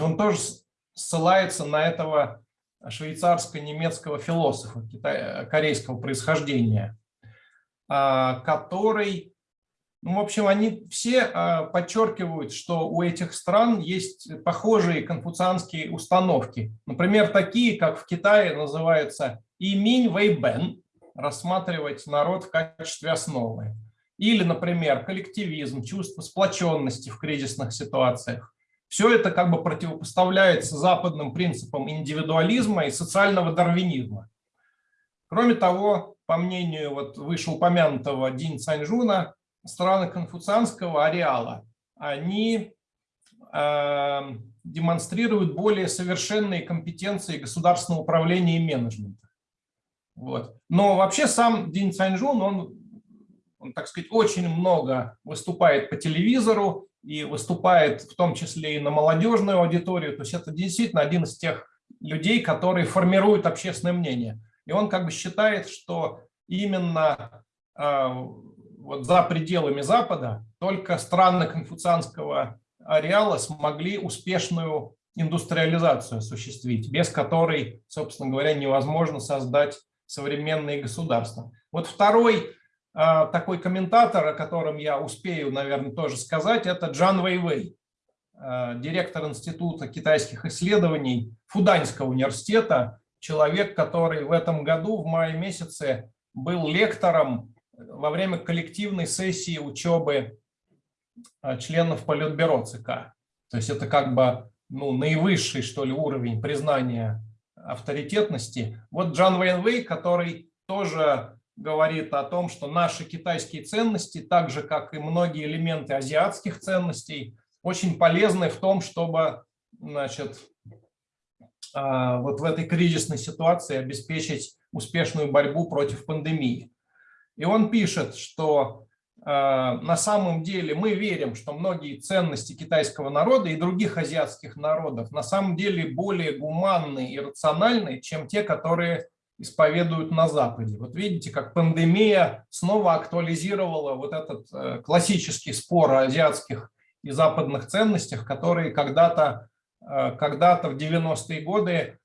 Он тоже ссылается на этого швейцарско-немецкого философа корейского происхождения, а, который, ну, в общем, они все а, подчеркивают, что у этих стран есть похожие конфуцианские установки. Например, такие, как в Китае называются иминь вэйбэн, рассматривать народ в качестве основы. Или, например, коллективизм, чувство сплоченности в кризисных ситуациях. Все это как бы противопоставляется западным принципам индивидуализма и социального дарвинизма. Кроме того, по мнению вот вышеупомянутого Дин Цаньжуна, страны конфуцианского ареала, они э, демонстрируют более совершенные компетенции государственного управления и менеджмента. Вот. Но вообще сам Дин Цаньжун, он, он, так сказать, очень много выступает по телевизору и выступает в том числе и на молодежную аудиторию. То есть это действительно один из тех людей, которые формируют общественное мнение. И он как бы считает, что именно э, вот за пределами Запада только страны конфуцианского ареала смогли успешную индустриализацию осуществить, без которой, собственно говоря, невозможно создать современные государства. Вот второй такой комментатор, о котором я успею, наверное, тоже сказать, это Джан Вэйвэй, а, директор Института китайских исследований Фуданьского университета, человек, который в этом году, в мае месяце, был лектором во время коллективной сессии учебы а, членов Политбюро ЦК. То есть это как бы ну, наивысший, что ли, уровень признания авторитетности. Вот Джан Вейнвей, который тоже говорит о том, что наши китайские ценности, так же как и многие элементы азиатских ценностей, очень полезны в том, чтобы значит, а, вот в этой кризисной ситуации обеспечить успешную борьбу против пандемии. И он пишет, что Э, на самом деле мы верим, что многие ценности китайского народа и других азиатских народов на самом деле более гуманны и рациональны, чем те, которые исповедуют на Западе. Вот видите, как пандемия снова актуализировала вот этот э, классический спор о азиатских и западных ценностях, которые когда-то э, когда, в 90-е годы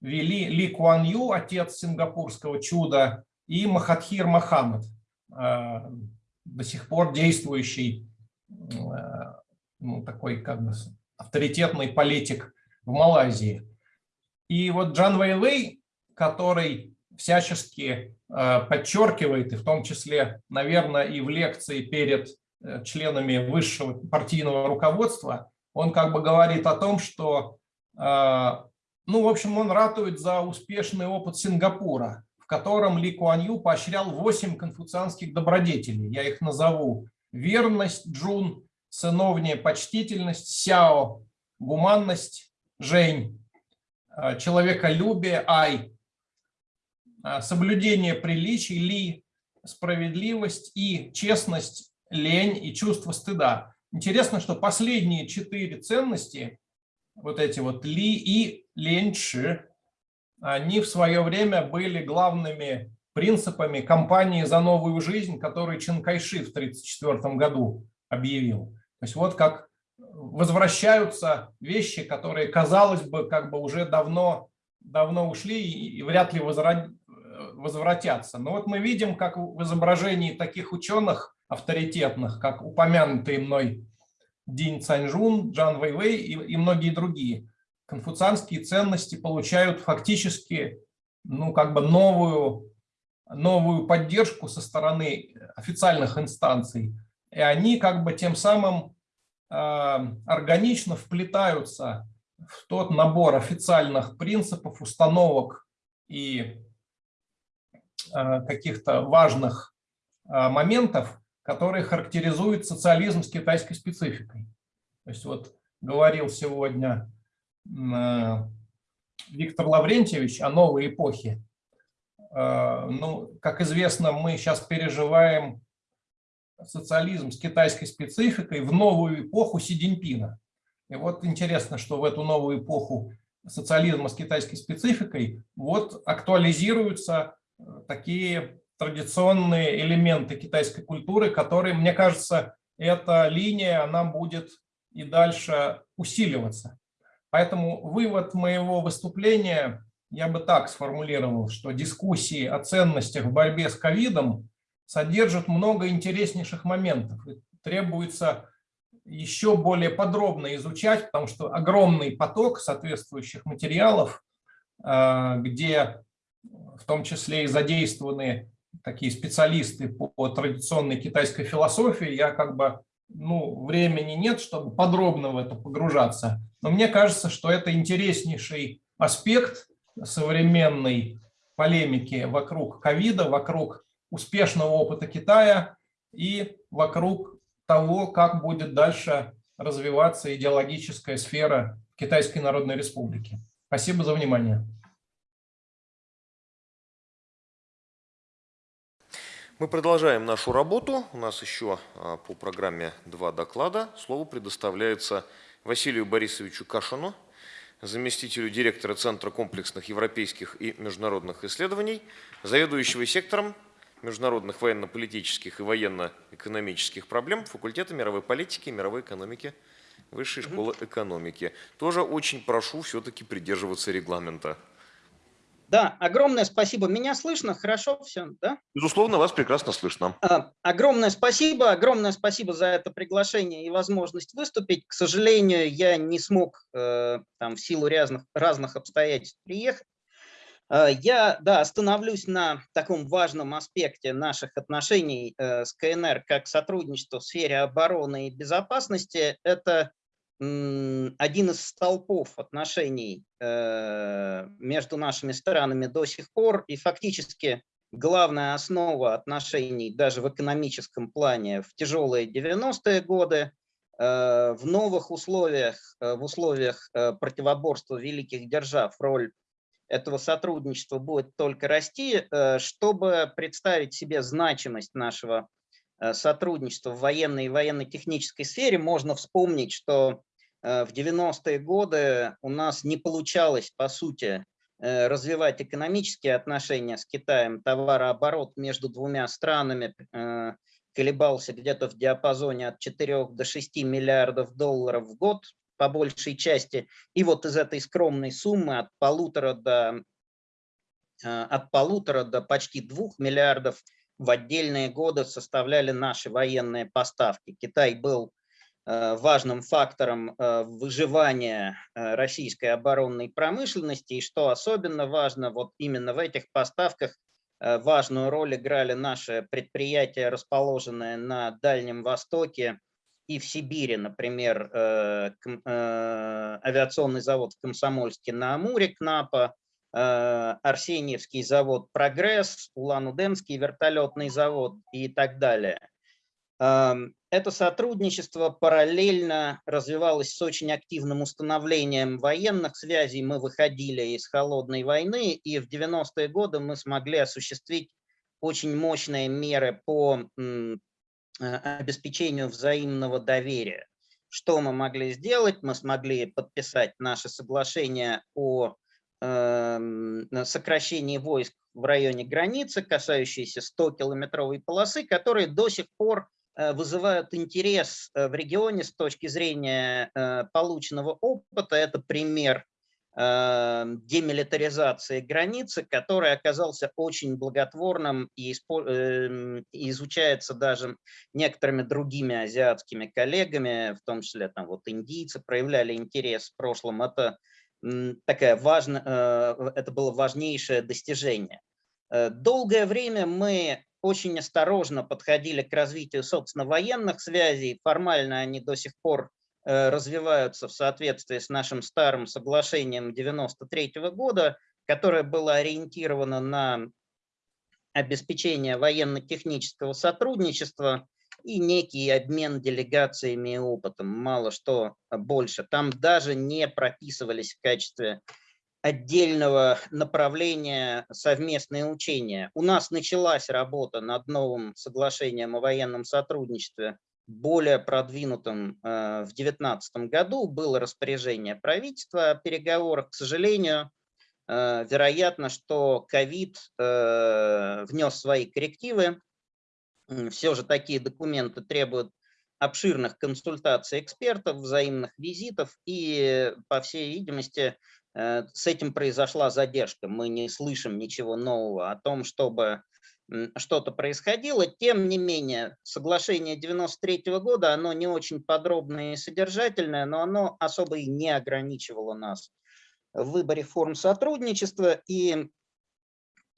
вели Ли Куан Ю, отец сингапурского чуда, и Махатхир Мохаммед, Э, до сих пор действующий э, ну, такой как бы авторитетный политик в Малайзии. И вот Джан Вэйвэй, который всячески э, подчеркивает, и в том числе, наверное, и в лекции перед членами высшего партийного руководства, он как бы говорит о том, что, ну, в общем, он ратует за успешный опыт Сингапура, котором Ли Куан Ю поощрял 8 конфуцианских добродетелей. Я их назову. Верность, Джун, сыновняя почтительность, Сяо, гуманность, Жень, человеколюбие, Ай, соблюдение приличий, Ли, справедливость и честность, лень и чувство стыда. Интересно, что последние четыре ценности, вот эти вот Ли и Лень Ши, они в свое время были главными принципами кампании «За новую жизнь», которую Чен Кайши в 1934 году объявил. То есть вот как возвращаются вещи, которые, казалось бы, как бы уже давно, давно ушли и вряд ли возвратятся. Но вот мы видим, как в изображении таких ученых авторитетных, как упомянутый мной Дин Цаньжун, Джан Вэйвэй и, и многие другие, конфуцианские ценности получают фактически ну, как бы новую, новую поддержку со стороны официальных инстанций. И они как бы тем самым э, органично вплетаются в тот набор официальных принципов, установок и каких-то важных э, моментов, которые характеризуют социализм с китайской спецификой. То есть вот говорил сегодня Э, Виктор Лаврентьевич о новой эпохе. Э, ну, как известно, мы сейчас переживаем социализм с китайской спецификой в новую эпоху Си Цзиньпина. И вот интересно, что в эту новую эпоху социализма с китайской спецификой вот актуализируются э, такие традиционные элементы китайской культуры, которые, мне кажется, эта линия, она будет и дальше усиливаться. Поэтому вывод моего выступления я бы так сформулировал, что дискуссии о ценностях в борьбе с ковидом содержат много интереснейших моментов. И требуется еще более подробно изучать, потому что огромный поток соответствующих материалов, э, где в том числе и задействованы такие специалисты по традиционной китайской философии. Я как бы, ну, времени нет, чтобы подробно в это погружаться. Но мне кажется, что это интереснейший аспект современной полемики вокруг ковида, вокруг успешного опыта Китая и вокруг того, как будет дальше развиваться идеологическая сфера Китайской Народной Республики. Спасибо за внимание. Мы продолжаем нашу работу. У нас еще а, по программе два доклада. Слово предоставляется Василию Борисовичу Кашину, заместителю директора Центра комплексных европейских и международных исследований, заведующего сектором международных военно-политических и военно-экономических проблем факультета мировой политики и мировой экономики Высшей школы экономики. Тоже очень прошу все-таки придерживаться регламента. Да, огромное спасибо. Меня слышно? Хорошо все, да? Безусловно, вас прекрасно слышно. А, огромное спасибо, огромное спасибо за это приглашение и возможность выступить. К сожалению, я не смог э, там в силу разных, разных обстоятельств приехать. Э, я, да, остановлюсь на таком важном аспекте наших отношений э, с КНР, как сотрудничество в сфере обороны и безопасности. Это один из столпов отношений э, между нашими странами до сих пор и фактически главная основа отношений даже в экономическом плане в тяжелые 90-е годы, э, в новых условиях, э, в условиях противоборства великих держав роль этого сотрудничества будет только расти. Чтобы представить себе значимость нашего сотрудничества в военной и военно-технической сфере, можно вспомнить, что в 90-е годы у нас не получалось, по сути, э, развивать экономические отношения с Китаем. Товарооборот между двумя странами э, колебался где-то в диапазоне от 4 до 6 миллиардов долларов в год по большей части. И вот из этой скромной суммы от полутора до, от полутора до почти 2 миллиардов в отдельные годы составляли наши военные поставки. Китай был Э, важным фактором э, выживания э, российской оборонной промышленности. И что особенно важно, вот именно в этих поставках важную роль играли наши предприятия, расположенные на Дальнем Востоке и в Сибири, например, авиационный завод в Комсомольске на Амуре, КНАПа, Арсеньевский завод «Прогресс», Улан-Удэнский вертолетный завод и так далее. Это сотрудничество параллельно развивалось с очень активным установлением военных связей. Мы выходили из холодной войны, и в 90-е годы мы смогли осуществить очень мощные меры по э, обеспечению взаимного доверия. Что мы могли сделать? Мы смогли подписать наше соглашение о эм, сокращении войск в районе границы, касающиеся 100-километровой полосы, которые до сих пор вызывают интерес э, в регионе с точки зрения э, полученного опыта. Это пример демилитаризации границы, который оказался очень благотворным и эм, изучается даже некоторыми другими азиатскими коллегами, в том числе там вот индийцы проявляли интерес в прошлом. Это такая важная, это было важнейшее достижение. Долгое время мы очень осторожно подходили к развитию, собственно, военных связей. Формально они до сих пор э, развиваются в соответствии с нашим старым соглашением 93 -го года, которое было ориентировано на обеспечение военно-технического сотрудничества и некий обмен делегациями и опытом, мало что больше. Там даже не прописывались в качестве отдельного направления совместные учения. У нас началась работа над новым соглашением о военном сотрудничестве, более продвинутым э, в 2019 году. Было распоряжение правительства о переговорах. К сожалению, э, вероятно, что ковид э, внес свои коррективы. Все же такие документы требуют обширных консультаций экспертов, взаимных визитов и, по всей видимости, с этим произошла задержка. Мы не слышим ничего нового о том, чтобы что-то происходило. Тем не менее, соглашение 93 -го года, оно не очень подробное и содержательное, но оно особо и не ограничивало нас в выборе форм сотрудничества. И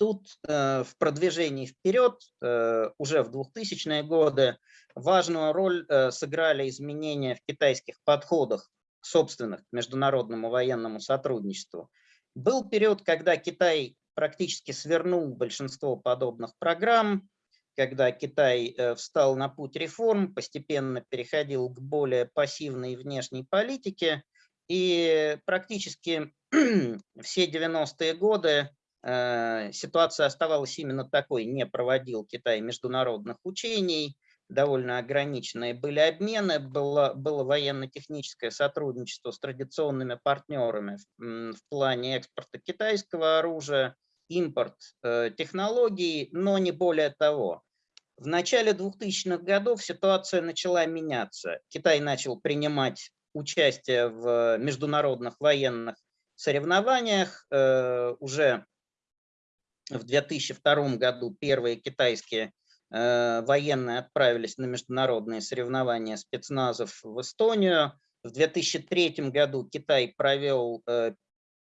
Тут э, в продвижении вперед э, уже в 2000-е годы важную роль э, сыграли изменения в китайских подходах собственных к международному военному сотрудничеству. Был период, когда Китай практически свернул большинство подобных программ, когда Китай э, встал на путь реформ, постепенно переходил к более пассивной внешней политике, и практически все 90-е годы э, ситуация оставалась именно такой. Не проводил Китай международных учений, довольно ограниченные были обмены, было, было военно-техническое сотрудничество с традиционными партнерами в, в плане экспорта китайского оружия, импорт э, технологий, но не более того. В начале 2000-х годов ситуация начала меняться. Китай начал принимать участие в международных военных соревнованиях. Э, уже в 2002 году первые китайские военные отправились на международные соревнования спецназов в Эстонию. В 2003 году Китай провел э,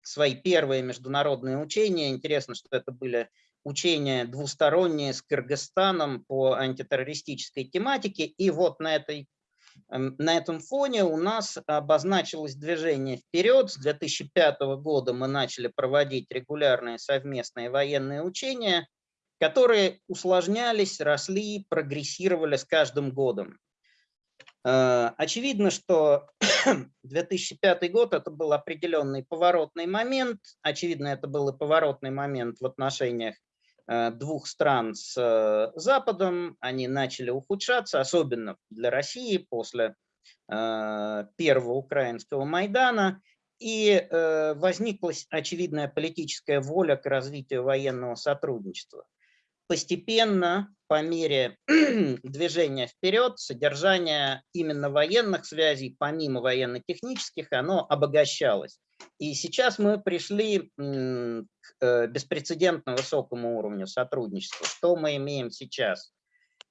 свои первые международные учения. Интересно, что это были учения двусторонние с Кыргызстаном по антитеррористической тематике. И вот на, этой, эм, на этом фоне у нас обозначилось движение вперед. С 2005 года мы начали проводить регулярные совместные военные учения, которые усложнялись, росли, прогрессировали с каждым годом. Э, очевидно, что 2005 год это был определенный поворотный момент. Очевидно, это был и поворотный момент в отношениях э, двух стран с э, Западом. Они начали ухудшаться, особенно для России после первого украинского Майдана. И возникла очевидная политическая воля к развитию военного сотрудничества постепенно, по мере движения вперед, содержание именно военных связей, помимо военно-технических, оно обогащалось. И сейчас мы пришли к э, беспрецедентно высокому уровню сотрудничества. Что мы имеем сейчас?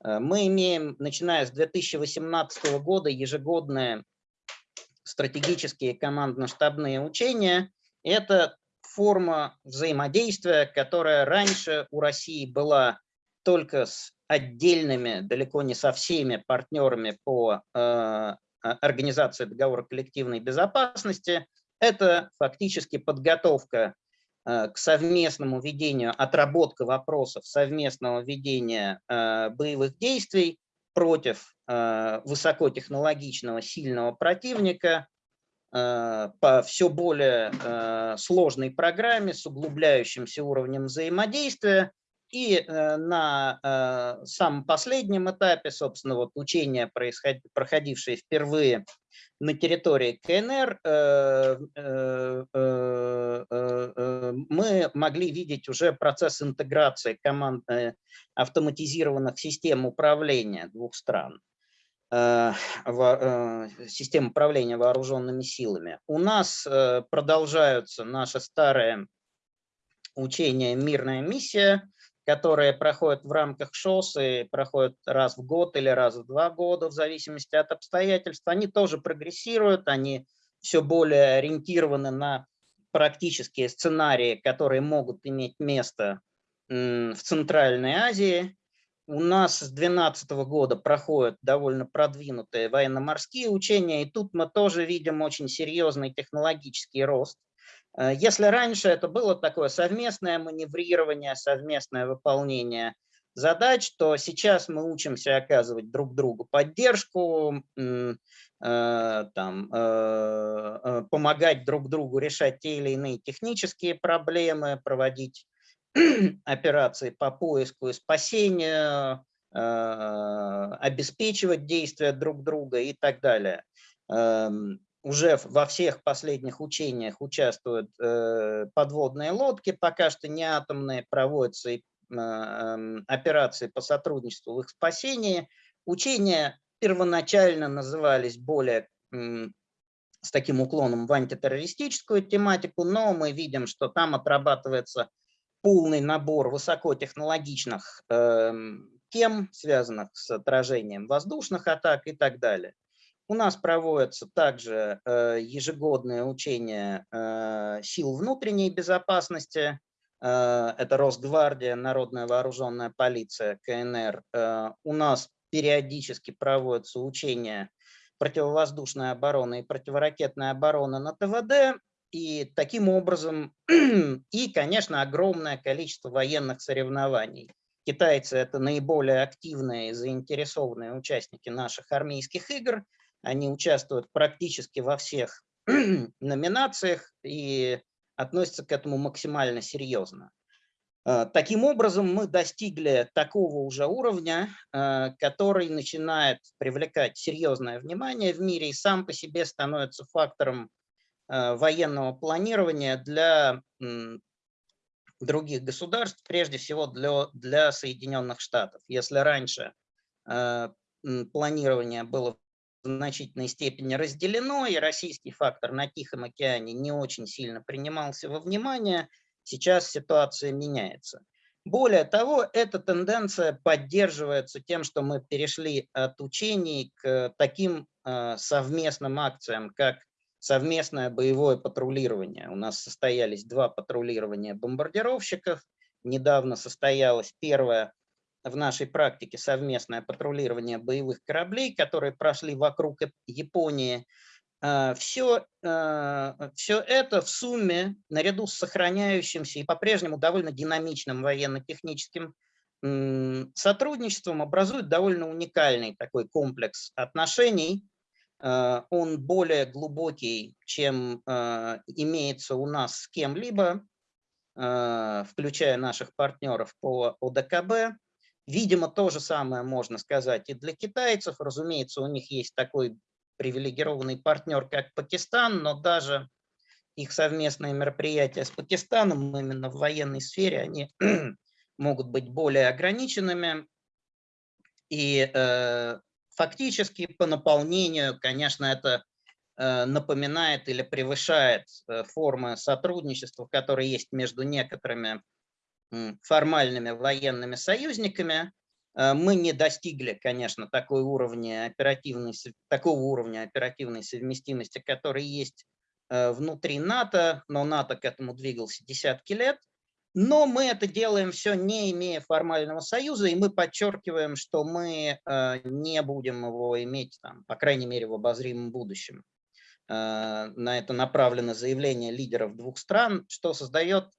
Э, мы имеем, начиная с 2018 года, ежегодные стратегические командно-штабные учения. Это форма взаимодействия, которая раньше у России была только с отдельными, далеко не со всеми партнерами по э, организации договора коллективной безопасности. Это фактически подготовка э, к совместному ведению, отработка вопросов совместного ведения э, боевых действий против э, высокотехнологичного сильного противника, по все более э, сложной программе с углубляющимся уровнем взаимодействия. И э, на самом последнем этапе, собственно, вот учения, проходившие впервые на территории КНР, мы могли видеть уже процесс интеграции команд автоматизированных систем управления двух стран. Э, э, систем управления вооруженными силами. У нас э, продолжаются наши старые учения «Мирная миссия», которые проходят в рамках ШОС и проходят раз в год или раз в два года, в зависимости от обстоятельств. Они тоже прогрессируют, они все более ориентированы на практические сценарии, которые могут иметь место в Центральной Азии. У нас с 2012 года проходят довольно продвинутые военно-морские учения, и тут мы тоже видим очень серьезный технологический рост. Э, если раньше это было такое совместное маневрирование, совместное выполнение задач, то сейчас мы учимся оказывать друг другу поддержку, э, там, э, помогать друг другу решать те или иные технические проблемы, проводить операции по поиску и спасению, э, обеспечивать действия друг друга и так далее. Эм, уже во всех последних учениях участвуют э, подводные лодки, пока что не атомные, проводятся и эм, операции по сотрудничеству в их спасении. Учения первоначально назывались более с таким уклоном в антитеррористическую тематику, но мы видим, что там отрабатывается полный набор высокотехнологичных э, тем, связанных с отражением воздушных атак и так далее. У нас проводятся также э, ежегодные учения э, сил внутренней безопасности. э, это Росгвардия, Народная вооруженная полиция, КНР, у нас периодически проводятся учения противовоздушной обороны и противоракетной обороны на ТВД, и таким образом, и, конечно, огромное количество военных соревнований. Китайцы – это наиболее активные и заинтересованные участники наших армейских игр. Они участвуют практически во всех номинациях и относятся к этому максимально серьезно. Э, таким образом, мы достигли такого уже уровня, э, который начинает привлекать серьезное внимание в мире и сам по себе становится фактором военного планирования для других государств, прежде всего для, для Соединенных Штатов. Если раньше планирование было в значительной степени разделено, и российский фактор на Тихом океане не очень сильно принимался во внимание – Сейчас ситуация меняется. Более того, эта тенденция поддерживается тем, что мы перешли от учений к таким э, совместным акциям, как совместное боевое патрулирование. У нас состоялись два патрулирования бомбардировщиков. Недавно состоялось первое в нашей практике совместное патрулирование боевых кораблей, которые прошли вокруг Японии. Все, а, все а, это в сумме, наряду с сохраняющимся и по-прежнему довольно динамичным военно-техническим сотрудничеством, образует довольно уникальный такой комплекс отношений. А, он более глубокий, чем имеется у нас с кем-либо, включая наших партнеров по ОДКБ. Видимо, то же самое можно сказать и для китайцев. Разумеется, у них есть такой привилегированный партнер, как Пакистан, но даже их совместные мероприятия с Пакистаном именно в военной сфере, они могут быть более ограниченными. И э, фактически по наполнению, конечно, это э, напоминает или превышает э, формы сотрудничества, которые есть между некоторыми формальными военными союзниками, Э, мы не достигли, конечно, такой уровня оперативной, такого уровня оперативной совместимости, который есть внутри НАТО, но НАТО к этому двигался десятки лет. Но мы это делаем все не имея формального союза, и мы подчеркиваем, что мы э, не будем его иметь, там, по крайней мере, в обозримом будущем. На это направлено заявление лидеров двух стран, что создает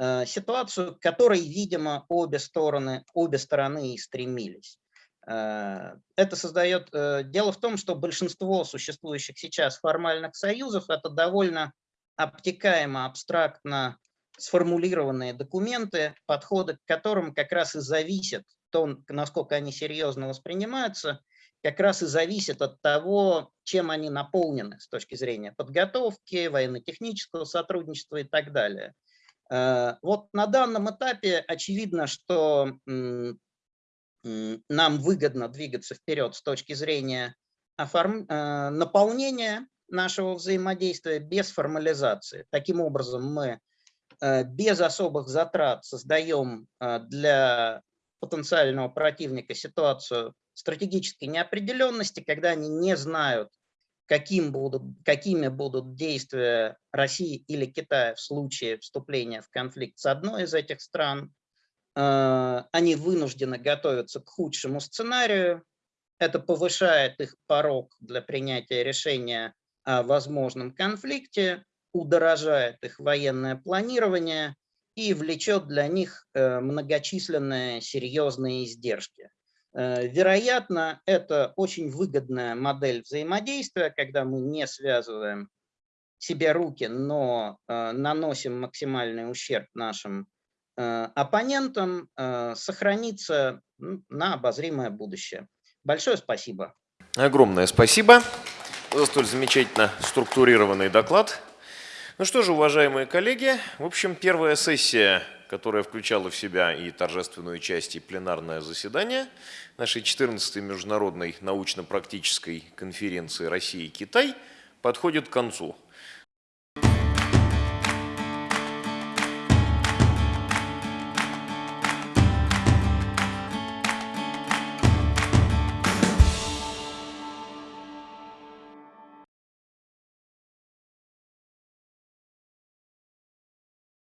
Э, ситуацию, к которой, видимо, обе стороны, обе стороны и стремились. Э, это создает... Э, дело в том, что большинство существующих сейчас формальных союзов – это довольно обтекаемо, абстрактно сформулированные документы, подходы к которым как раз и зависят, то, насколько они серьезно воспринимаются, как раз и зависит от того, чем они наполнены с точки зрения подготовки, военно-технического сотрудничества и так далее. Э, вот на данном этапе очевидно, что нам выгодно двигаться вперед с точки зрения оформ... Э, наполнения нашего взаимодействия без формализации. Таким образом, мы без особых затрат создаем для потенциального противника ситуацию стратегической неопределенности, когда они не знают, каким будут, какими будут действия России или Китая в случае вступления в конфликт с одной из этих стран. Э, они вынуждены готовиться к худшему сценарию. Это повышает их порог для принятия решения о возможном конфликте, удорожает их военное планирование и влечет для них э, многочисленные серьезные издержки. Э, вероятно, это очень выгодная модель взаимодействия, когда мы не связываем себе руки, но э, наносим максимальный ущерб нашим оппонентам, сохранится на обозримое будущее. Большое спасибо. Огромное спасибо за столь замечательно структурированный доклад. Ну что же, уважаемые коллеги, в общем, первая сессия которая включала в себя и торжественную часть, и пленарное заседание нашей 14-й международной научно-практической конференции России и Китай, подходит к концу.